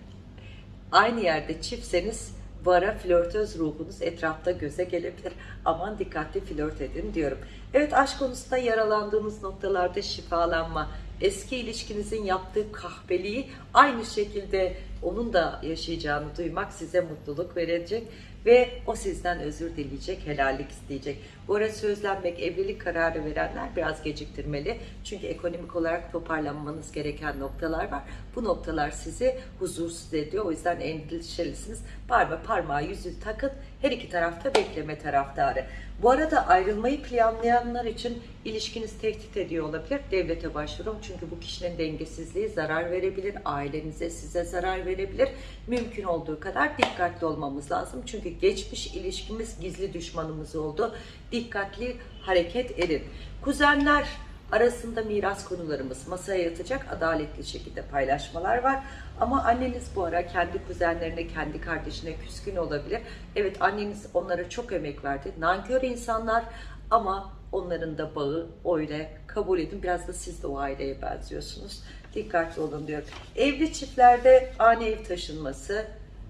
aynı yerde çiftseniz bu ara flörtöz ruhunuz etrafta göze gelebilir. Aman dikkatli flört edin diyorum. Evet aşk konusunda yaralandığınız noktalarda şifalanma, eski ilişkinizin yaptığı kahpeliği aynı şekilde onun da yaşayacağını duymak size mutluluk verecek ve o sizden özür dileyecek, helallik isteyecek. Bu ara sözlenmek, evlilik kararı verenler biraz geciktirmeli. Çünkü ekonomik olarak toparlanmanız gereken noktalar var. Bu noktalar sizi huzursuz ediyor. O yüzden endişelisiniz. Parma parmağı yüzü takın. Her iki tarafta bekleme taraftarı. Bu arada ayrılmayı planlayanlar için ilişkiniz tehdit ediyor olabilir. Devlete başvurun çünkü bu kişinin dengesizliği zarar verebilir. Ailenize, size zarar verebilir. Mümkün olduğu kadar dikkatli olmamız lazım. Çünkü geçmiş ilişkimiz gizli düşmanımız oldu. Dikkatli hareket edin. Kuzenler arasında miras konularımız masaya yatacak adaletli şekilde paylaşmalar var. Ama anneniz bu ara kendi kuzenlerine, kendi kardeşine küskün olabilir. Evet anneniz onlara çok emek verdi. Nankör insanlar ama onların da bağı öyle kabul edin. Biraz da siz de o aileye benziyorsunuz. Dikkatli olun diyor. Evli çiftlerde ani ev taşınması,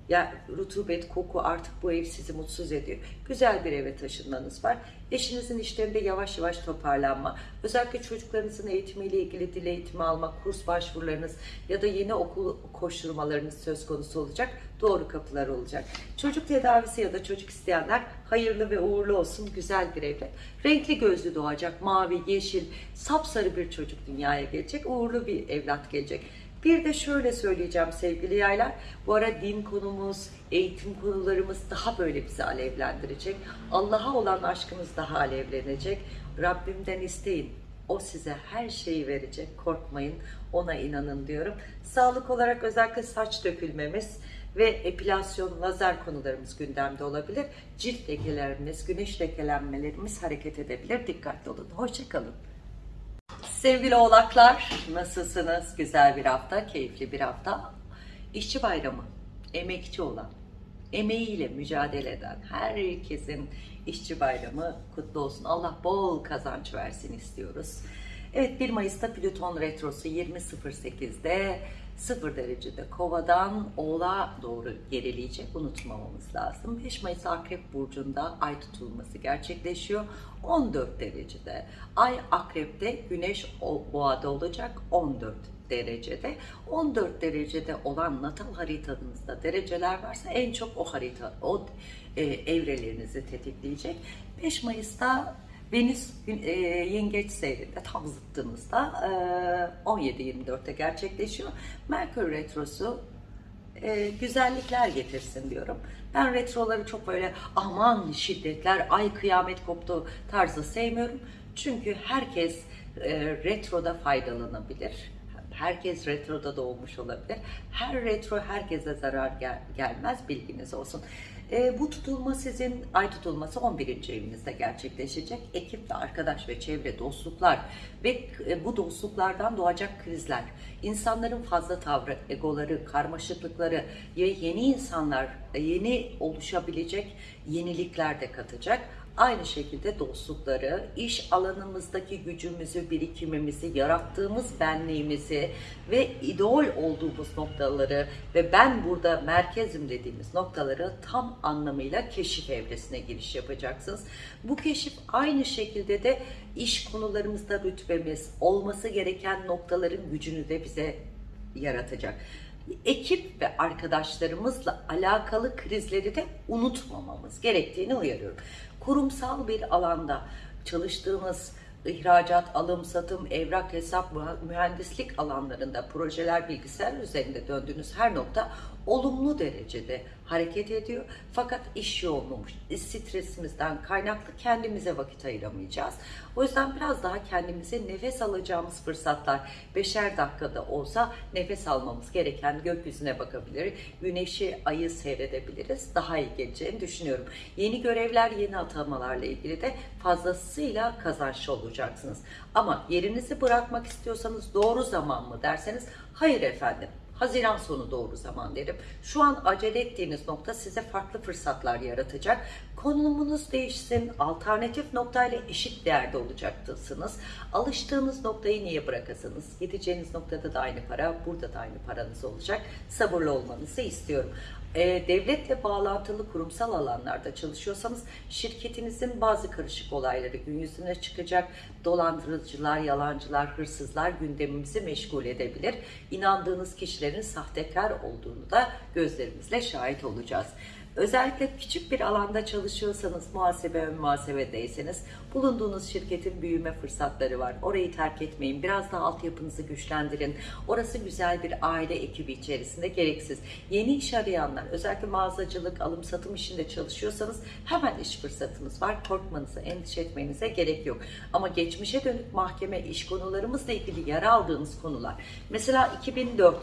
ya rutubet, koku artık bu ev sizi mutsuz ediyor. Güzel bir eve taşınmanız var. Eşinizin işlerinde yavaş yavaş toparlanma. Özellikle çocuklarınızın eğitimiyle ilgili dil eğitimi almak, kurs başvurularınız ya da yeni okul koşturmalarınız söz konusu olacak. Doğru kapılar olacak. Çocuk tedavisi ya da çocuk isteyenler hayırlı ve uğurlu olsun. Güzel bir evlat. Renkli gözlü doğacak. Mavi, yeşil, sapsarı bir çocuk dünyaya gelecek. Uğurlu bir evlat gelecek. Bir de şöyle söyleyeceğim sevgili yaylar. Bu ara din konumuz, eğitim konularımız daha böyle bizi alevlendirecek. Allah'a olan aşkımız daha alevlenecek. Rabbimden isteyin. O size her şeyi verecek. Korkmayın. Ona inanın diyorum. Sağlık olarak özellikle saç dökülmemiz ve epilasyon, lazer konularımız gündemde olabilir. Cilt lekelerimiz, güneş lekelenmelerimiz hareket edebilir. Dikkatli olun. Hoşçakalın. Sevgili oğlaklar, nasılsınız? Güzel bir hafta, keyifli bir hafta. İşçi bayramı, emekçi olan, emeğiyle mücadele eden herkesin işçi bayramı kutlu olsun. Allah bol kazanç versin istiyoruz. Evet 1 Mayıs'ta Plüton Retrosu 20.08'de 0 derecede kovadan oğlağa doğru gerileyecek unutmamamız lazım. 5 Mayıs Akrep Burcu'nda ay tutulması gerçekleşiyor. 14 derecede. Ay Akrep'te, Güneş Boğa'da olacak 14 derecede. 14 derecede olan natal haritanızda dereceler varsa en çok o harita, o e, evrelerinizi tetikleyecek. 5 Mayıs'ta Venüs e, yengeç seyrinde tam zıttınızda e, 17-24'te gerçekleşiyor. Merkür Retrosu e, güzellikler getirsin diyorum. Ben retroları çok böyle aman şiddetler, ay kıyamet koptu tarzı sevmiyorum. Çünkü herkes e, retroda faydalanabilir. Herkes retroda doğmuş olabilir. Her retro herkese zarar gel- gelmez bilginiz olsun. E, bu tutulma sizin ay tutulması 11. evinizde gerçekleşecek. Ekip ve arkadaş ve çevre dostluklar ve e, bu dostluklardan doğacak krizler, insanların fazla tavrı, egoları, karmaşıklıkları ve yeni insanlar, e, yeni oluşabilecek yenilikler de katacak. Aynı şekilde dostlukları, iş alanımızdaki gücümüzü, birikimimizi, yarattığımız benliğimizi ve idol olduğumuz noktaları ve ben burada merkezim dediğimiz noktaları tam anlamıyla keşif evresine giriş yapacaksınız. Bu keşif aynı şekilde de iş konularımızda rütbemiz, olması gereken noktaların gücünü de bize yaratacak ekip ve arkadaşlarımızla alakalı krizleri de unutmamamız gerektiğini uyarıyorum. Kurumsal bir alanda çalıştığımız ihracat, alım, satım, evrak, hesap, mühendislik alanlarında projeler bilgisayar üzerinde döndüğünüz her nokta olumlu derecede hareket ediyor. Fakat iş yoğunluğu, stresimizden kaynaklı kendimize vakit ayıramayacağız. O yüzden biraz daha kendimize nefes alacağımız fırsatlar, beşer dakikada olsa nefes almamız gereken gökyüzüne bakabilir, güneşi, ayı seyredebiliriz. Daha iyi geleceğini düşünüyorum. Yeni görevler, yeni atamalarla ilgili de fazlasıyla kazançlı olacaksınız. Ama yerinizi bırakmak istiyorsanız doğru zaman mı derseniz hayır efendim. Haziran sonu doğru zaman derim. Şu an acele ettiğiniz nokta size farklı fırsatlar yaratacak. Konumunuz değişsin, alternatif noktayla eşit değerde olacaksınız. Alıştığınız noktayı niye bırakasınız? Gideceğiniz noktada da aynı para, burada da aynı paranız olacak. Sabırlı olmanızı istiyorum. Ee, devletle bağlantılı kurumsal alanlarda çalışıyorsanız şirketinizin bazı karışık olayları gün yüzüne çıkacak. Dolandırıcılar, yalancılar, hırsızlar gündemimizi meşgul edebilir. İnandığınız kişilerin sahtekar olduğunu da gözlerimizle şahit olacağız. Özellikle küçük bir alanda çalışıyorsanız, muhasebe ve muhasebedeyseniz bulunduğunuz şirketin büyüme fırsatları var. Orayı terk etmeyin. Biraz daha altyapınızı güçlendirin. Orası güzel bir aile ekibi içerisinde gereksiz. Yeni iş arayanlar, özellikle mağazacılık, alım satım işinde çalışıyorsanız hemen iş fırsatınız var. Korkmanıza, endişe etmenize gerek yok. Ama geçmişe dönük mahkeme iş konularımızla ilgili yara aldığınız konular. Mesela 2004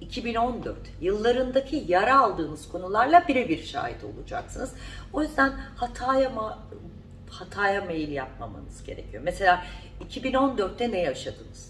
2014 yıllarındaki yara aldığınız konularla birebir şahit olacaksınız. O yüzden hataya hataya meyil yapmamanız gerekiyor. Mesela 2014'te ne yaşadınız?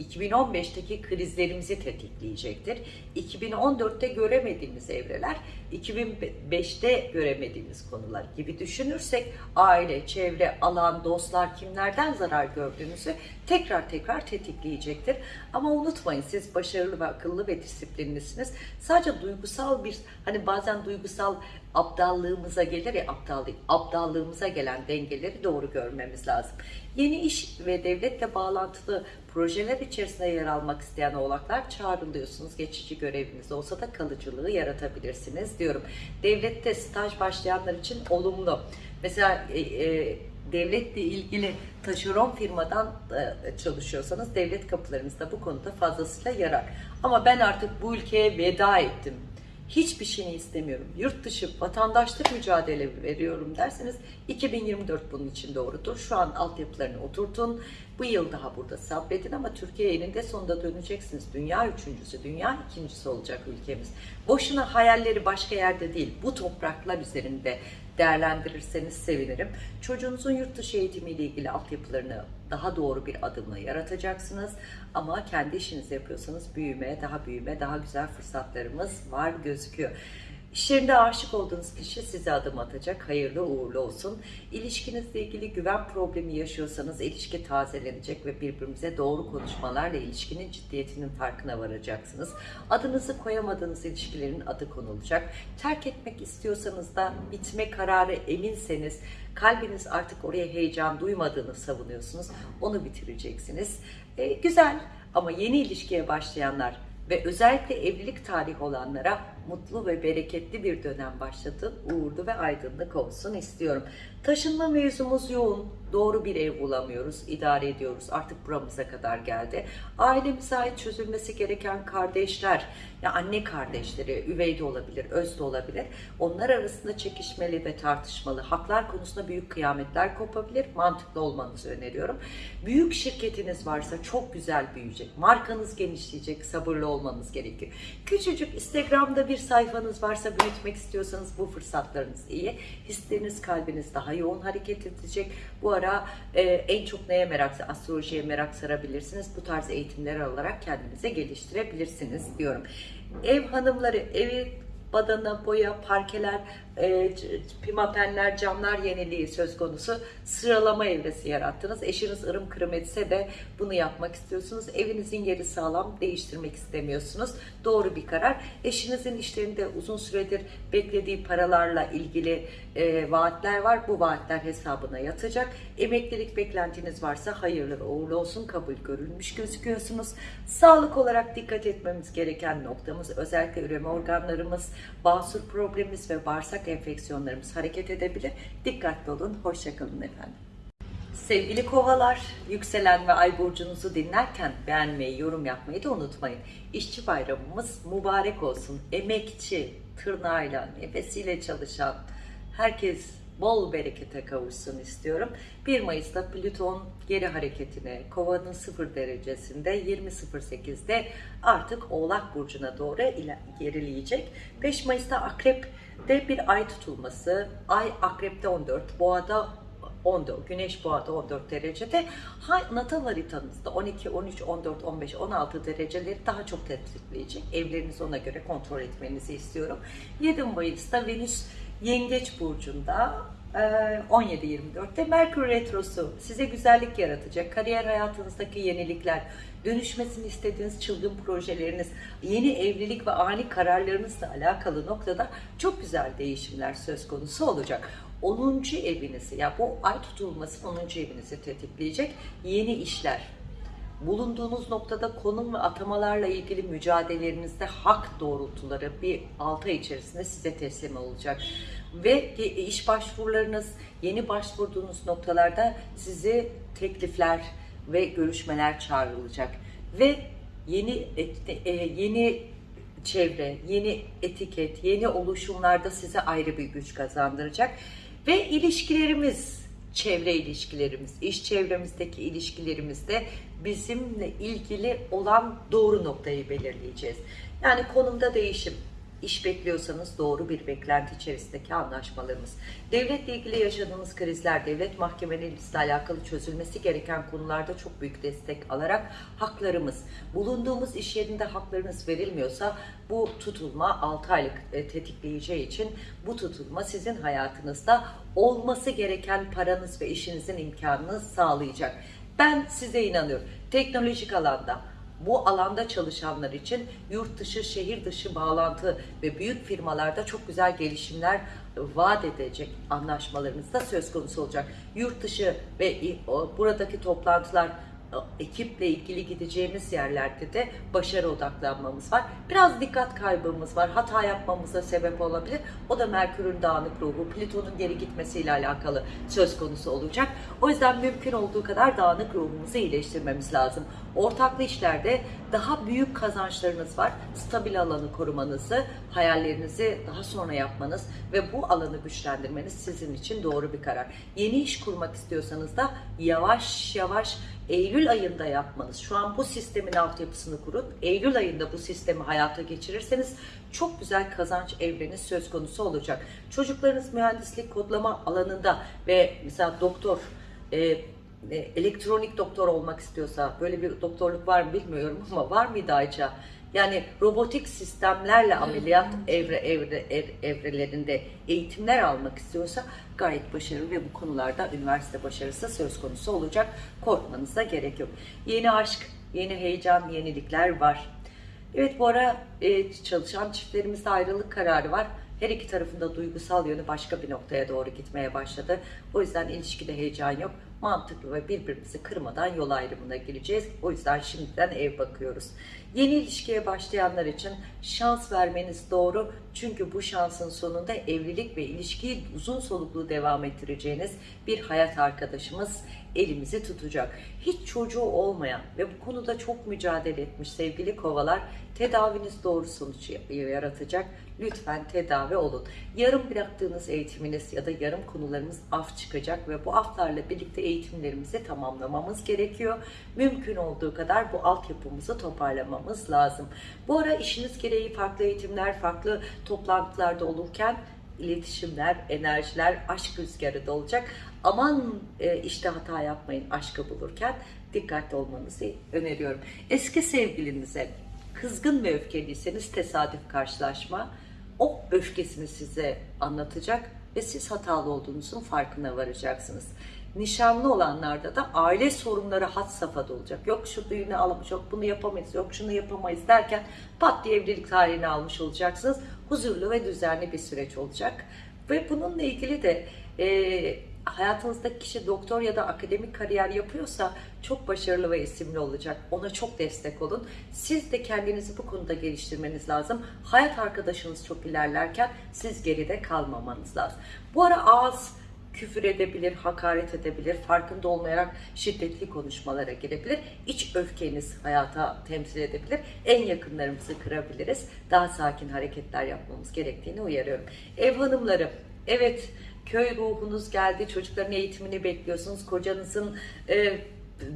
2015'teki krizlerimizi tetikleyecektir. 2014'te göremediğimiz evreler, 2005'te göremediğimiz konular gibi düşünürsek aile, çevre, alan, dostlar kimlerden zarar gördüğünüzü tekrar tekrar tetikleyecektir. Ama unutmayın siz başarılı ve akıllı ve disiplinlisiniz. Sadece duygusal bir hani bazen duygusal aptallığımıza gelir ya aptallık, aptallığımıza gelen dengeleri doğru görmemiz lazım. Yeni iş ve devletle bağlantılı projeler içerisinde yer almak isteyen oğlaklar çağrılıyorsunuz. Geçici göreviniz olsa da kalıcılığı yaratabilirsiniz diyorum. Devlette staj başlayanlar için olumlu. Mesela e, e, devletle ilgili taşeron firmadan e, çalışıyorsanız devlet kapılarınızda bu konuda fazlasıyla yarar. Ama ben artık bu ülkeye veda ettim hiçbir şeyini istemiyorum. Yurt dışı vatandaşlık mücadele veriyorum derseniz 2024 bunun için doğrudur. Şu an altyapılarını oturtun. Bu yıl daha burada sabredin ama Türkiye eninde sonunda döneceksiniz. Dünya üçüncüsü, dünya ikincisi olacak ülkemiz. Boşuna hayalleri başka yerde değil, bu topraklar üzerinde değerlendirirseniz sevinirim. Çocuğunuzun yurt dışı eğitimiyle ilgili altyapılarını daha doğru bir adımla yaratacaksınız. Ama kendi işinizi yapıyorsanız büyüme, daha büyüme, daha güzel fırsatlarımız var gözüküyor. İşlerinde aşık olduğunuz kişi size adım atacak. Hayırlı uğurlu olsun. İlişkinizle ilgili güven problemi yaşıyorsanız ilişki tazelenecek ve birbirimize doğru konuşmalarla ilişkinin ciddiyetinin farkına varacaksınız. Adınızı koyamadığınız ilişkilerin adı konulacak. Terk etmek istiyorsanız da bitme kararı eminseniz kalbiniz artık oraya heyecan duymadığını savunuyorsunuz. Onu bitireceksiniz. E, güzel ama yeni ilişkiye başlayanlar ve özellikle evlilik tarihi olanlara mutlu ve bereketli bir dönem başladı. Uğurlu ve aydınlık olsun istiyorum. Taşınma mevzumuz yoğun. Doğru bir ev bulamıyoruz, idare ediyoruz. Artık buramıza kadar geldi. Ailemize ait çözülmesi gereken kardeşler, ya anne kardeşleri, üvey de olabilir, öz de olabilir. Onlar arasında çekişmeli ve tartışmalı. Haklar konusunda büyük kıyametler kopabilir. Mantıklı olmanızı öneriyorum. Büyük şirketiniz varsa çok güzel büyüyecek. Markanız genişleyecek, sabırlı olmanız gerekiyor. Küçücük Instagram'da bir sayfanız varsa büyütmek istiyorsanız bu fırsatlarınız iyi. Hisleriniz, kalbiniz daha yoğun hareket edecek. Bu ara e, en çok neye merak, astrolojiye merak sarabilirsiniz. Bu tarz eğitimler alarak kendinize geliştirebilirsiniz diyorum. Ev hanımları, evi badana, boya, parkeler, e, pimapenler, camlar yeniliği söz konusu sıralama evresi yarattınız. Eşiniz ırım kırım etse de bunu yapmak istiyorsunuz. Evinizin yeri sağlam, değiştirmek istemiyorsunuz. Doğru bir karar. Eşinizin işlerinde uzun süredir beklediği paralarla ilgili e, vaatler var. Bu vaatler hesabına yatacak. Emeklilik beklentiniz varsa hayırlı uğurlu olsun. Kabul görülmüş gözüküyorsunuz. Sağlık olarak dikkat etmemiz gereken noktamız özellikle üreme organlarımız, basur problemimiz ve bağırsak enfeksiyonlarımız hareket edebilir. Dikkatli olun. Hoşçakalın efendim. Sevgili kovalar, yükselen ve ay burcunuzu dinlerken beğenmeyi, yorum yapmayı da unutmayın. İşçi bayramımız mübarek olsun. Emekçi, tırnağıyla, nefesiyle çalışan herkes bol berekete kavuşsun istiyorum. 1 Mayıs'ta Plüton geri hareketine, kovanın 0 derecesinde 20.08'de artık Oğlak Burcu'na doğru gerileyecek. 5 Mayıs'ta Akrep'te bir ay tutulması, ay Akrep'te 14, Boğa'da 14, Güneş Boğa'da 14 derecede. Ha, natal haritanızda 12, 13, 14, 15, 16 dereceleri daha çok tetikleyecek. Evlerinizi ona göre kontrol etmenizi istiyorum. 7 Mayıs'ta Venüs Yengeç Burcu'nda e, 17-24'te Merkür Retrosu size güzellik yaratacak. Kariyer hayatınızdaki yenilikler, dönüşmesini istediğiniz çılgın projeleriniz, yeni evlilik ve ani kararlarınızla alakalı noktada çok güzel değişimler söz konusu olacak. 10. evinizi ya bu ay tutulması 10. evinizi tetikleyecek yeni işler, bulunduğunuz noktada konum ve atamalarla ilgili mücadelelerinizde hak doğrultuları bir 6 ay içerisinde size teslim olacak. Ve iş başvurularınız, yeni başvurduğunuz noktalarda size teklifler ve görüşmeler çağrılacak. Ve yeni e, yeni çevre, yeni etiket, yeni oluşumlarda size ayrı bir güç kazandıracak. Ve ilişkilerimiz, çevre ilişkilerimiz, iş çevremizdeki ilişkilerimizde bizimle ilgili olan doğru noktayı belirleyeceğiz. Yani konumda değişim, İş bekliyorsanız doğru bir beklenti içerisindeki anlaşmalarımız. Devletle ilgili yaşadığımız krizler, devlet mahkemelerinizle alakalı çözülmesi gereken konularda çok büyük destek alarak haklarımız, bulunduğumuz iş yerinde haklarınız verilmiyorsa bu tutulma 6 aylık e, tetikleyeceği için bu tutulma sizin hayatınızda olması gereken paranız ve işinizin imkanını sağlayacak. Ben size inanıyorum. Teknolojik alanda, bu alanda çalışanlar için yurt dışı, şehir dışı bağlantı ve büyük firmalarda çok güzel gelişimler vaat edecek anlaşmalarımız da söz konusu olacak. Yurt dışı ve buradaki toplantılar ekiple ilgili gideceğimiz yerlerde de başarı odaklanmamız var. Biraz dikkat kaybımız var. Hata yapmamıza sebep olabilir. O da Merkür'ün dağınık ruhu, Plüton'un geri gitmesiyle alakalı söz konusu olacak. O yüzden mümkün olduğu kadar dağınık ruhumuzu iyileştirmemiz lazım. Ortaklı işlerde daha büyük kazançlarınız var. Stabil alanı korumanızı, hayallerinizi daha sonra yapmanız ve bu alanı güçlendirmeniz sizin için doğru bir karar. Yeni iş kurmak istiyorsanız da yavaş yavaş Eylül ayında yapmanız, şu an bu sistemin altyapısını kurup Eylül ayında bu sistemi hayata geçirirseniz çok güzel kazanç evreniz söz konusu olacak. Çocuklarınız mühendislik kodlama alanında ve mesela doktor, e, e, elektronik doktor olmak istiyorsa, böyle bir doktorluk var mı bilmiyorum ama var mıydı Ayça? Yani robotik sistemlerle ameliyat evre, evre, ev, evrelerinde eğitimler almak istiyorsa gayet başarılı ve bu konularda üniversite başarısı söz konusu olacak. Korkmanıza gerek yok. Yeni aşk, yeni heyecan, yenilikler var. Evet bu ara e, çalışan çiftlerimizde ayrılık kararı var. Her iki tarafında duygusal yönü başka bir noktaya doğru gitmeye başladı. O yüzden ilişkide heyecan yok mantıklı ve birbirimizi kırmadan yol ayrımına gireceğiz. O yüzden şimdiden ev bakıyoruz. Yeni ilişkiye başlayanlar için şans vermeniz doğru. Çünkü bu şansın sonunda evlilik ve ilişkiyi uzun soluklu devam ettireceğiniz bir hayat arkadaşımız elimizi tutacak. Hiç çocuğu olmayan ve bu konuda çok mücadele etmiş sevgili kovalar tedaviniz doğru sonuç yaratacak. Lütfen tedavi olun. Yarım bıraktığınız eğitiminiz ya da yarım konularımız af çıkacak ve bu aflarla birlikte eğitimlerimizi tamamlamamız gerekiyor. Mümkün olduğu kadar bu altyapımızı toparlamamız lazım. Bu ara işiniz gereği farklı eğitimler, farklı toplantılarda olurken iletişimler, enerjiler, aşk rüzgarı da olacak. Aman e, işte hata yapmayın aşkı bulurken dikkatli olmanızı öneriyorum. Eski sevgilinize kızgın ve öfkeliyseniz tesadüf karşılaşma o öfkesini size anlatacak ve siz hatalı olduğunuzun farkına varacaksınız. Nişanlı olanlarda da aile sorunları hat safhada olacak. Yok şu düğünü alamış, yok bunu yapamayız, yok şunu yapamayız derken pat diye evlilik tarihini almış olacaksınız. Huzurlu ve düzenli bir süreç olacak. Ve bununla ilgili de e, hayatınızdaki kişi doktor ya da akademik kariyer yapıyorsa çok başarılı ve isimli olacak. Ona çok destek olun. Siz de kendinizi bu konuda geliştirmeniz lazım. Hayat arkadaşınız çok ilerlerken siz geride kalmamanız lazım. Bu ara ağız küfür edebilir, hakaret edebilir, farkında olmayarak şiddetli konuşmalara girebilir. İç öfkeniz hayata temsil edebilir. En yakınlarımızı kırabiliriz. Daha sakin hareketler yapmamız gerektiğini uyarıyorum. Ev hanımları, evet köy ruhunuz geldi, çocukların eğitimini bekliyorsunuz, kocanızın e,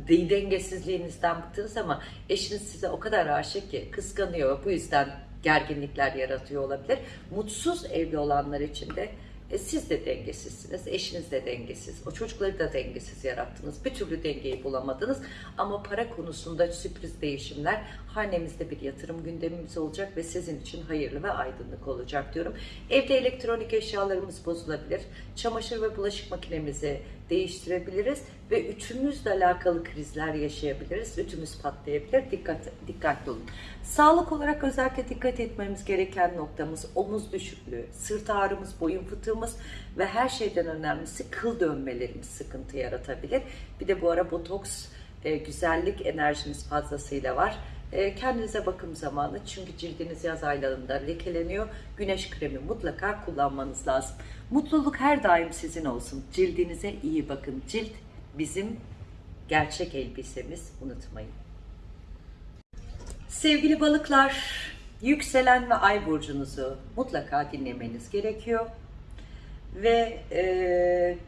dengesizliğinizden bıktınız ama eşiniz size o kadar aşık ki kıskanıyor. Bu yüzden gerginlikler yaratıyor olabilir. Mutsuz evli olanlar için de e, siz de dengesizsiniz, eşiniz de dengesiz, o çocukları da dengesiz yarattınız. Bir türlü dengeyi bulamadınız ama para konusunda sürpriz değişimler hanemizde bir yatırım gündemimiz olacak ve sizin için hayırlı ve aydınlık olacak diyorum. Evde elektronik eşyalarımız bozulabilir. Çamaşır ve bulaşık makinemizi değiştirebiliriz ve ütümüzle alakalı krizler yaşayabiliriz. Ütümüz patlayabilir. Dikkat, dikkatli olun. Sağlık olarak özellikle dikkat etmemiz gereken noktamız omuz düşüklüğü, sırt ağrımız, boyun fıtığımız ve her şeyden önemlisi kıl dönmelerimiz sıkıntı yaratabilir. Bir de bu ara botoks e, güzellik enerjiniz fazlasıyla var. E, kendinize bakım zamanı çünkü cildiniz yaz aylarında lekeleniyor. Güneş kremi mutlaka kullanmanız lazım. Mutluluk her daim sizin olsun. Cildinize iyi bakın. Cilt bizim gerçek elbisemiz unutmayın. Sevgili balıklar, yükselen ve ay burcunuzu mutlaka dinlemeniz gerekiyor. Ve e,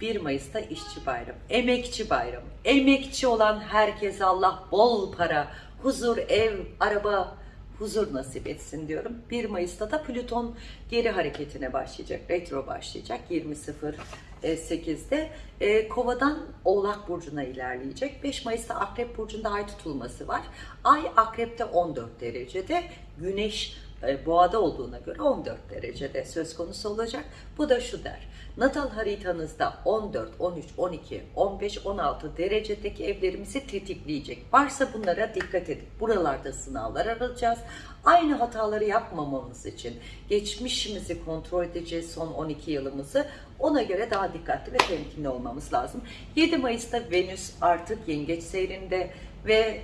1 Mayıs'ta işçi bayramı, emekçi bayramı. Emekçi olan herkese Allah bol para, huzur, ev, araba, huzur nasip etsin diyorum. 1 Mayıs'ta da Plüton geri hareketine başlayacak, retro başlayacak 20.08'de. E, Kova'dan Oğlak Burcu'na ilerleyecek. 5 Mayıs'ta Akrep Burcu'nda ay tutulması var. Ay Akrep'te 14 derecede, Güneş e, boğada olduğuna göre 14 derecede söz konusu olacak. Bu da şu der. Natal haritanızda 14, 13, 12, 15, 16 derecedeki evlerimizi tetikleyecek. Varsa bunlara dikkat edin. Buralarda sınavlar alacağız. Aynı hataları yapmamamız için geçmişimizi kontrol edeceğiz son 12 yılımızı. Ona göre daha dikkatli ve temkinli olmamız lazım. 7 Mayıs'ta Venüs artık yengeç seyrinde ve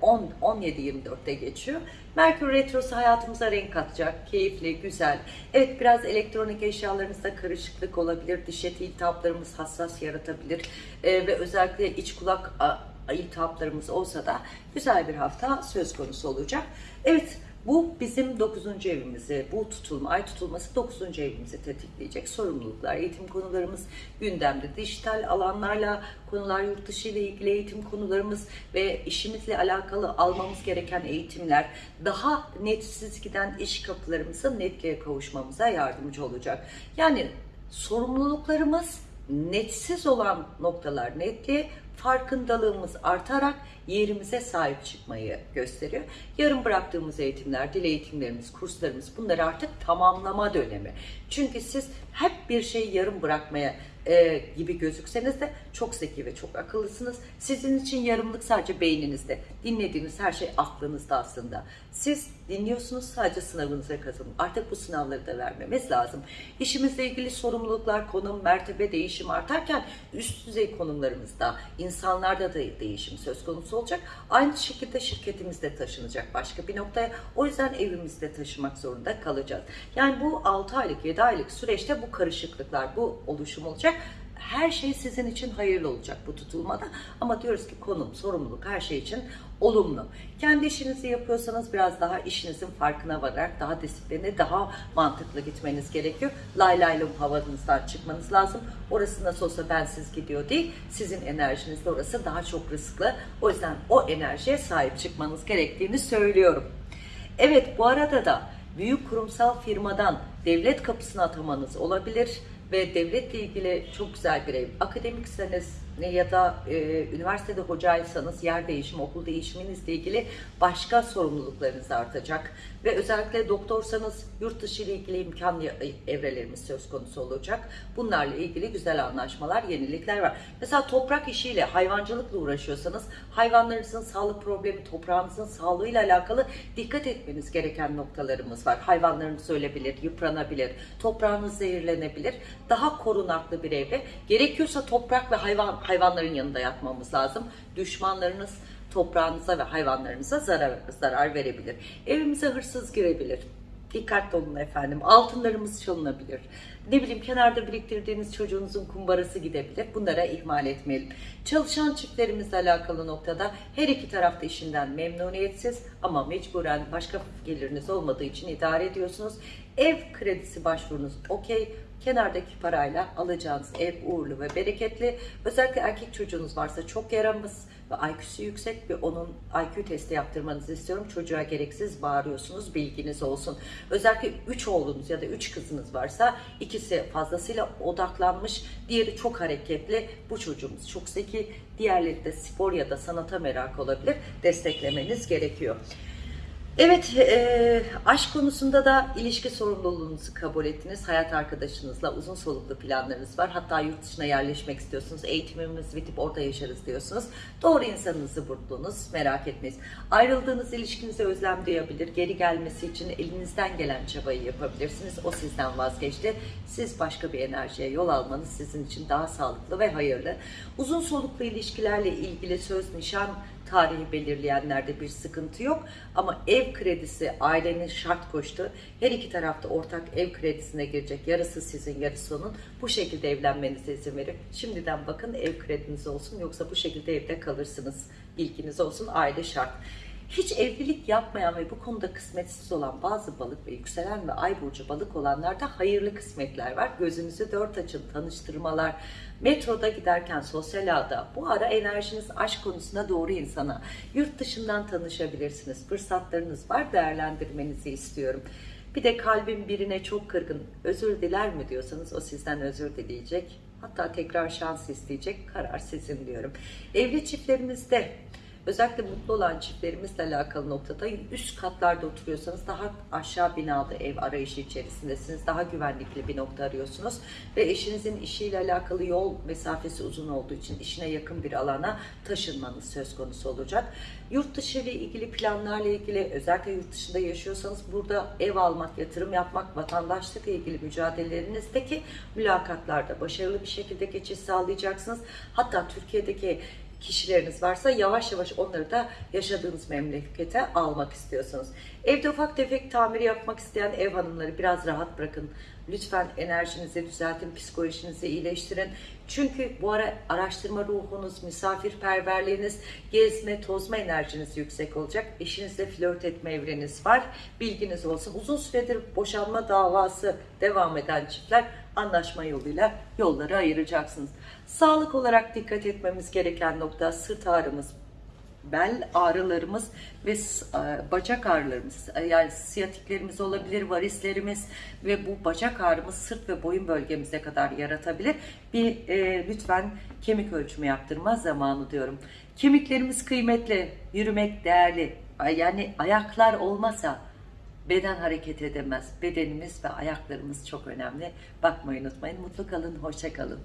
10 17-24'te geçiyor. Merkür Retrosu hayatımıza renk katacak. Keyifli, güzel. Evet biraz elektronik eşyalarınızda karışıklık olabilir. Diş eti iltihaplarımız hassas yaratabilir. Ee, ve özellikle iç kulak iltihaplarımız olsa da güzel bir hafta söz konusu olacak. Evet bu bizim 9. evimizi, bu tutulma, ay tutulması 9. evimizi tetikleyecek. Sorumluluklar, eğitim konularımız gündemde. Dijital alanlarla konular, yurt dışı ile ilgili eğitim konularımız ve işimizle alakalı almamız gereken eğitimler daha netsiz giden iş kapılarımızın netliğe kavuşmamıza yardımcı olacak. Yani sorumluluklarımız netsiz olan noktalar netliğe, farkındalığımız artarak yerimize sahip çıkmayı gösteriyor. Yarım bıraktığımız eğitimler, dil eğitimlerimiz, kurslarımız bunlar artık tamamlama dönemi. Çünkü siz hep bir şeyi yarım bırakmaya e, gibi gözükseniz de çok zeki ve çok akıllısınız. Sizin için yarımlık sadece beyninizde. Dinlediğiniz her şey aklınızda aslında. Siz dinliyorsunuz sadece sınavınıza katılın. Artık bu sınavları da vermemiz lazım. İşimizle ilgili sorumluluklar, konum, mertebe, değişim artarken üst düzey konumlarımızda, insanlarda da değişim söz konusu olacak. Aynı şekilde şirketimizde taşınacak başka bir noktaya. O yüzden evimizde taşımak zorunda kalacağız. Yani bu 6 aylık, 7 aylık süreçte bu karışıklıklar, bu oluşum olacak her şey sizin için hayırlı olacak bu tutulmada. Ama diyoruz ki konum, sorumluluk her şey için olumlu. Kendi işinizi yapıyorsanız biraz daha işinizin farkına vararak daha disiplinli, daha mantıklı gitmeniz gerekiyor. Lay laylum havanızdan çıkmanız lazım. Orası nasıl olsa bensiz gidiyor değil. Sizin enerjinizde orası daha çok riskli. O yüzden o enerjiye sahip çıkmanız gerektiğini söylüyorum. Evet bu arada da büyük kurumsal firmadan devlet kapısına atamanız olabilir ve devletle ilgili çok güzel bir ev. Akademikseniz ne ya da e, üniversitede hocaysanız yer değişimi, okul değişiminizle ilgili başka sorumluluklarınız artacak. Ve özellikle doktorsanız yurt dışı ile ilgili imkan evrelerimiz söz konusu olacak. Bunlarla ilgili güzel anlaşmalar, yenilikler var. Mesela toprak işiyle, hayvancılıkla uğraşıyorsanız hayvanlarınızın sağlık problemi, toprağınızın sağlığıyla alakalı dikkat etmeniz gereken noktalarımız var. Hayvanlarınız ölebilir, yıpranabilir, toprağınız zehirlenebilir. Daha korunaklı bir evre. Gerekiyorsa toprak ve hayvan hayvanların yanında yatmamız lazım. Düşmanlarınız toprağınıza ve hayvanlarınıza zarar, zarar verebilir. Evimize hırsız girebilir. Dikkatli olun efendim. Altınlarımız çalınabilir. Ne bileyim kenarda biriktirdiğiniz çocuğunuzun kumbarası gidebilir. Bunlara ihmal etmeyelim. Çalışan çiftlerimizle alakalı noktada her iki tarafta işinden memnuniyetsiz ama mecburen başka geliriniz olmadığı için idare ediyorsunuz. Ev kredisi başvurunuz okey. Kenardaki parayla alacağınız ev uğurlu ve bereketli. Özellikle erkek çocuğunuz varsa çok yaramaz ve IQ'su yüksek ve onun IQ testi yaptırmanızı istiyorum. Çocuğa gereksiz bağırıyorsunuz bilginiz olsun. Özellikle 3 oğlunuz ya da 3 kızınız varsa ikisi fazlasıyla odaklanmış, diğeri çok hareketli. Bu çocuğumuz çok zeki, diğerleri de spor ya da sanata merak olabilir. Desteklemeniz gerekiyor. Evet, e, aşk konusunda da ilişki sorumluluğunuzu kabul ettiniz. Hayat arkadaşınızla uzun soluklu planlarınız var. Hatta yurt dışına yerleşmek istiyorsunuz. Eğitimimiz bitip orada yaşarız diyorsunuz. Doğru insanınızı buldunuz. Merak etmeyiz. Ayrıldığınız ilişkinize özlem duyabilir. Geri gelmesi için elinizden gelen çabayı yapabilirsiniz. O sizden vazgeçti. Siz başka bir enerjiye yol almanız sizin için daha sağlıklı ve hayırlı. Uzun soluklu ilişkilerle ilgili söz, nişan, tarihi belirleyenlerde bir sıkıntı yok. Ama ev kredisi ailenin şart koştu. Her iki tarafta ortak ev kredisine girecek. Yarısı sizin, yarısı onun. Bu şekilde evlenmenize izin verin. Şimdiden bakın ev krediniz olsun yoksa bu şekilde evde kalırsınız. Bilginiz olsun aile şart. Hiç evlilik yapmayan ve bu konuda kısmetsiz olan bazı balık ve yükselen ve ay burcu balık olanlarda hayırlı kısmetler var. Gözünüzü dört açın, tanıştırmalar, metroda giderken sosyal ağda bu ara enerjiniz aşk konusunda doğru insana, yurt dışından tanışabilirsiniz. Fırsatlarınız var, değerlendirmenizi istiyorum. Bir de kalbim birine çok kırgın, özür diler mi diyorsanız o sizden özür dileyecek. Hatta tekrar şans isteyecek, karar sizin diyorum. Evli çiftlerimizde Özellikle mutlu olan çiftlerimizle alakalı noktada üst katlarda oturuyorsanız daha aşağı binalı ev arayışı içerisindesiniz. Daha güvenlikli bir nokta arıyorsunuz. Ve eşinizin işiyle alakalı yol mesafesi uzun olduğu için işine yakın bir alana taşınmanız söz konusu olacak. Yurt dışı ile ilgili planlarla ilgili özellikle yurt dışında yaşıyorsanız burada ev almak, yatırım yapmak, vatandaşlıkla ilgili mücadelelerinizdeki mülakatlarda başarılı bir şekilde geçiş sağlayacaksınız. Hatta Türkiye'deki kişileriniz varsa yavaş yavaş onları da yaşadığınız memlekete almak istiyorsunuz. Evde ufak tefek tamir yapmak isteyen ev hanımları biraz rahat bırakın. Lütfen enerjinizi düzeltin, psikolojinizi iyileştirin. Çünkü bu ara araştırma ruhunuz, misafirperverliğiniz, gezme, tozma enerjiniz yüksek olacak. Eşinizle flört etme evreniz var. Bilginiz olsun. Uzun süredir boşanma davası devam eden çiftler anlaşma yoluyla yolları ayıracaksınız. Sağlık olarak dikkat etmemiz gereken nokta sırt ağrımız, bel ağrılarımız ve e, bacak ağrılarımız e, yani siyatiklerimiz olabilir, varislerimiz ve bu bacak ağrımız sırt ve boyun bölgemize kadar yaratabilir. Bir e, lütfen kemik ölçümü yaptırma zamanı diyorum. Kemiklerimiz kıymetli, yürümek değerli. Yani ayaklar olmasa beden hareket edemez. Bedenimiz ve ayaklarımız çok önemli. Bakmayı unutmayın. Mutlu kalın, hoşça kalın.